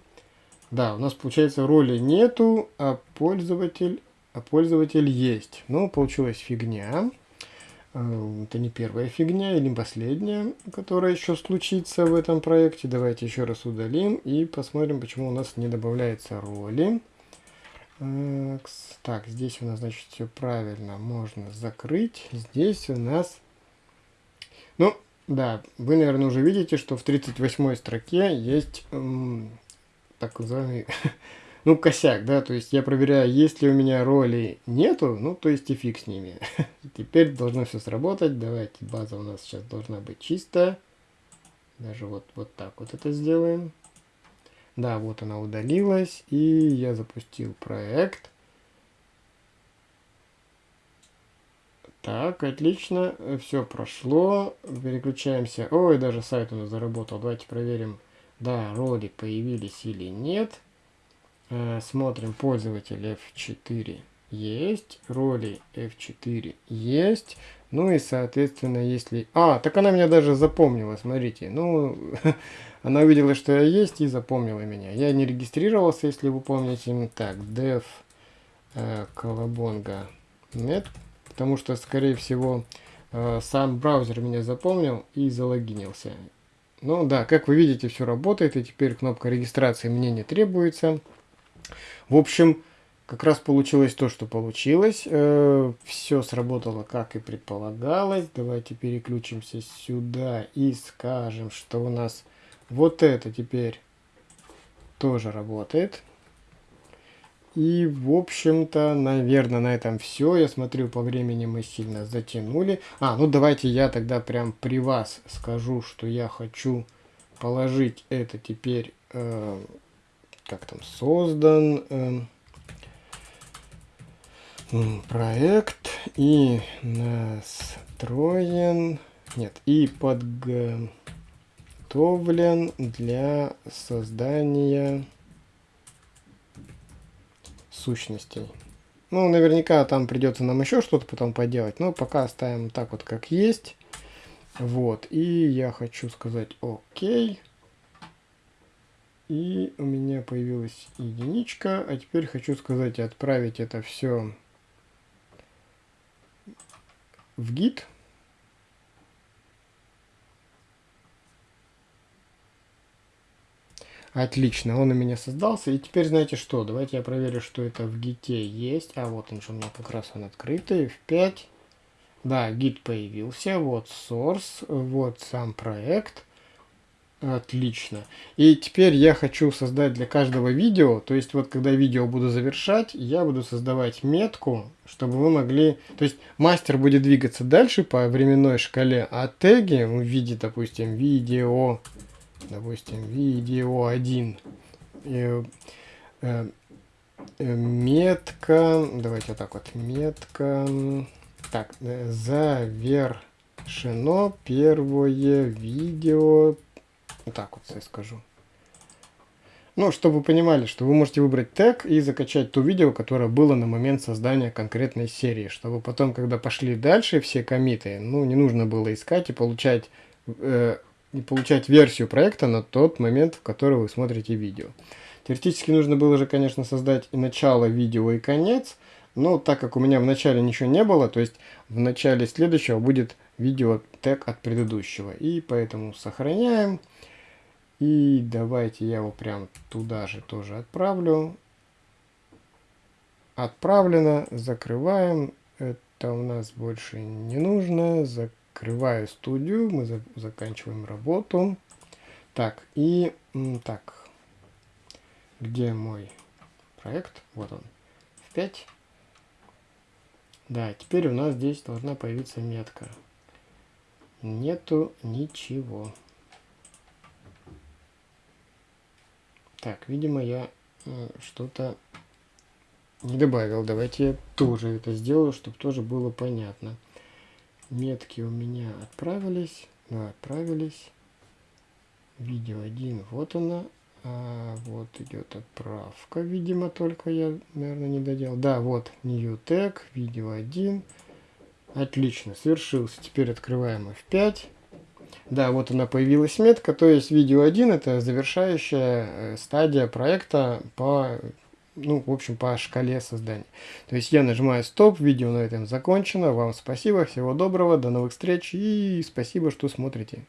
Да, у нас получается роли нету, а пользователь, а пользователь есть. Ну, получилась фигня. Это не первая фигня или последняя, которая еще случится в этом проекте. Давайте еще раз удалим и посмотрим, почему у нас не добавляется роли. Так, здесь у нас, значит, все правильно. Можно закрыть. Здесь у нас... Ну, да, вы, наверное, уже видите, что в 38 строке есть так называемый, ну, косяк, да, то есть я проверяю, есть ли у меня роли нету, ну, то есть и фиг с ними. Теперь должно все сработать, давайте, база у нас сейчас должна быть чистая. Даже вот, вот так вот это сделаем. Да, вот она удалилась, и я запустил проект. Так, отлично, все прошло, переключаемся. Ой, даже сайт у нас заработал, давайте проверим да, роли появились или нет. Э, смотрим, пользователь F4 есть, роли F4 есть. Ну и, соответственно, если... А, так она меня даже запомнила, смотрите. Ну, она увидела, что я есть и запомнила меня. Я не регистрировался, если вы помните. Так, dev э, колобонга net потому что, скорее всего, э, сам браузер меня запомнил и залогинился. Ну да, как вы видите, все работает, и теперь кнопка регистрации мне не требуется. В общем, как раз получилось то, что получилось. Э, все сработало, как и предполагалось. Давайте переключимся сюда и скажем, что у нас вот это теперь тоже работает. И, в общем-то, наверное, на этом все. Я смотрю, по времени мы сильно затянули. А, ну давайте я тогда прям при вас скажу, что я хочу положить это теперь, э, как там, создан э, проект и настроен, нет, и подготовлен для создания сущностей. Ну, наверняка там придется нам еще что-то потом поделать, но пока оставим так вот, как есть. Вот, и я хочу сказать окей. И у меня появилась единичка, а теперь хочу сказать отправить это все в гид. Отлично, он у меня создался. И теперь знаете что, давайте я проверю, что это в гите есть. А вот он же у меня как раз он открытый, в 5. Да, гид появился, вот source, вот сам проект. Отлично. И теперь я хочу создать для каждого видео, то есть вот когда видео буду завершать, я буду создавать метку, чтобы вы могли... То есть мастер будет двигаться дальше по временной шкале, а теги в виде, допустим, видео допустим, видео 1, э, э, метка, давайте вот так вот, метка, так, э, завершено первое видео, вот так вот я скажу. Ну, чтобы вы понимали, что вы можете выбрать тег и закачать то видео, которое было на момент создания конкретной серии, чтобы потом, когда пошли дальше все комиты, ну, не нужно было искать и получать э, и получать версию проекта на тот момент, в который вы смотрите видео. Теоретически нужно было же, конечно, создать и начало видео, и конец, но так как у меня в начале ничего не было, то есть в начале следующего будет видео тег от предыдущего. И поэтому сохраняем. И давайте я его прям туда же тоже отправлю. Отправлено. Закрываем. Это у нас больше не нужно. Закрываем Открываю студию, мы за заканчиваем работу. Так, и так, где мой проект? Вот он, в 5. Да, теперь у нас здесь должна появиться метка. Нету ничего. Так, видимо, я э, что-то не добавил. Давайте я тоже это сделаю, чтобы тоже было понятно метки у меня отправились. Ну, отправились. Видео 1, вот она. А, вот идет отправка, видимо, только я, наверное, не доделал. Да, вот, new tag, видео 1. Отлично, свершился. Теперь открываем F5. Да, вот она появилась метка, то есть видео 1 это завершающая э, стадия проекта по ну, в общем, по шкале создания. То есть я нажимаю стоп, видео на этом закончено. Вам спасибо, всего доброго, до новых встреч и спасибо, что смотрите.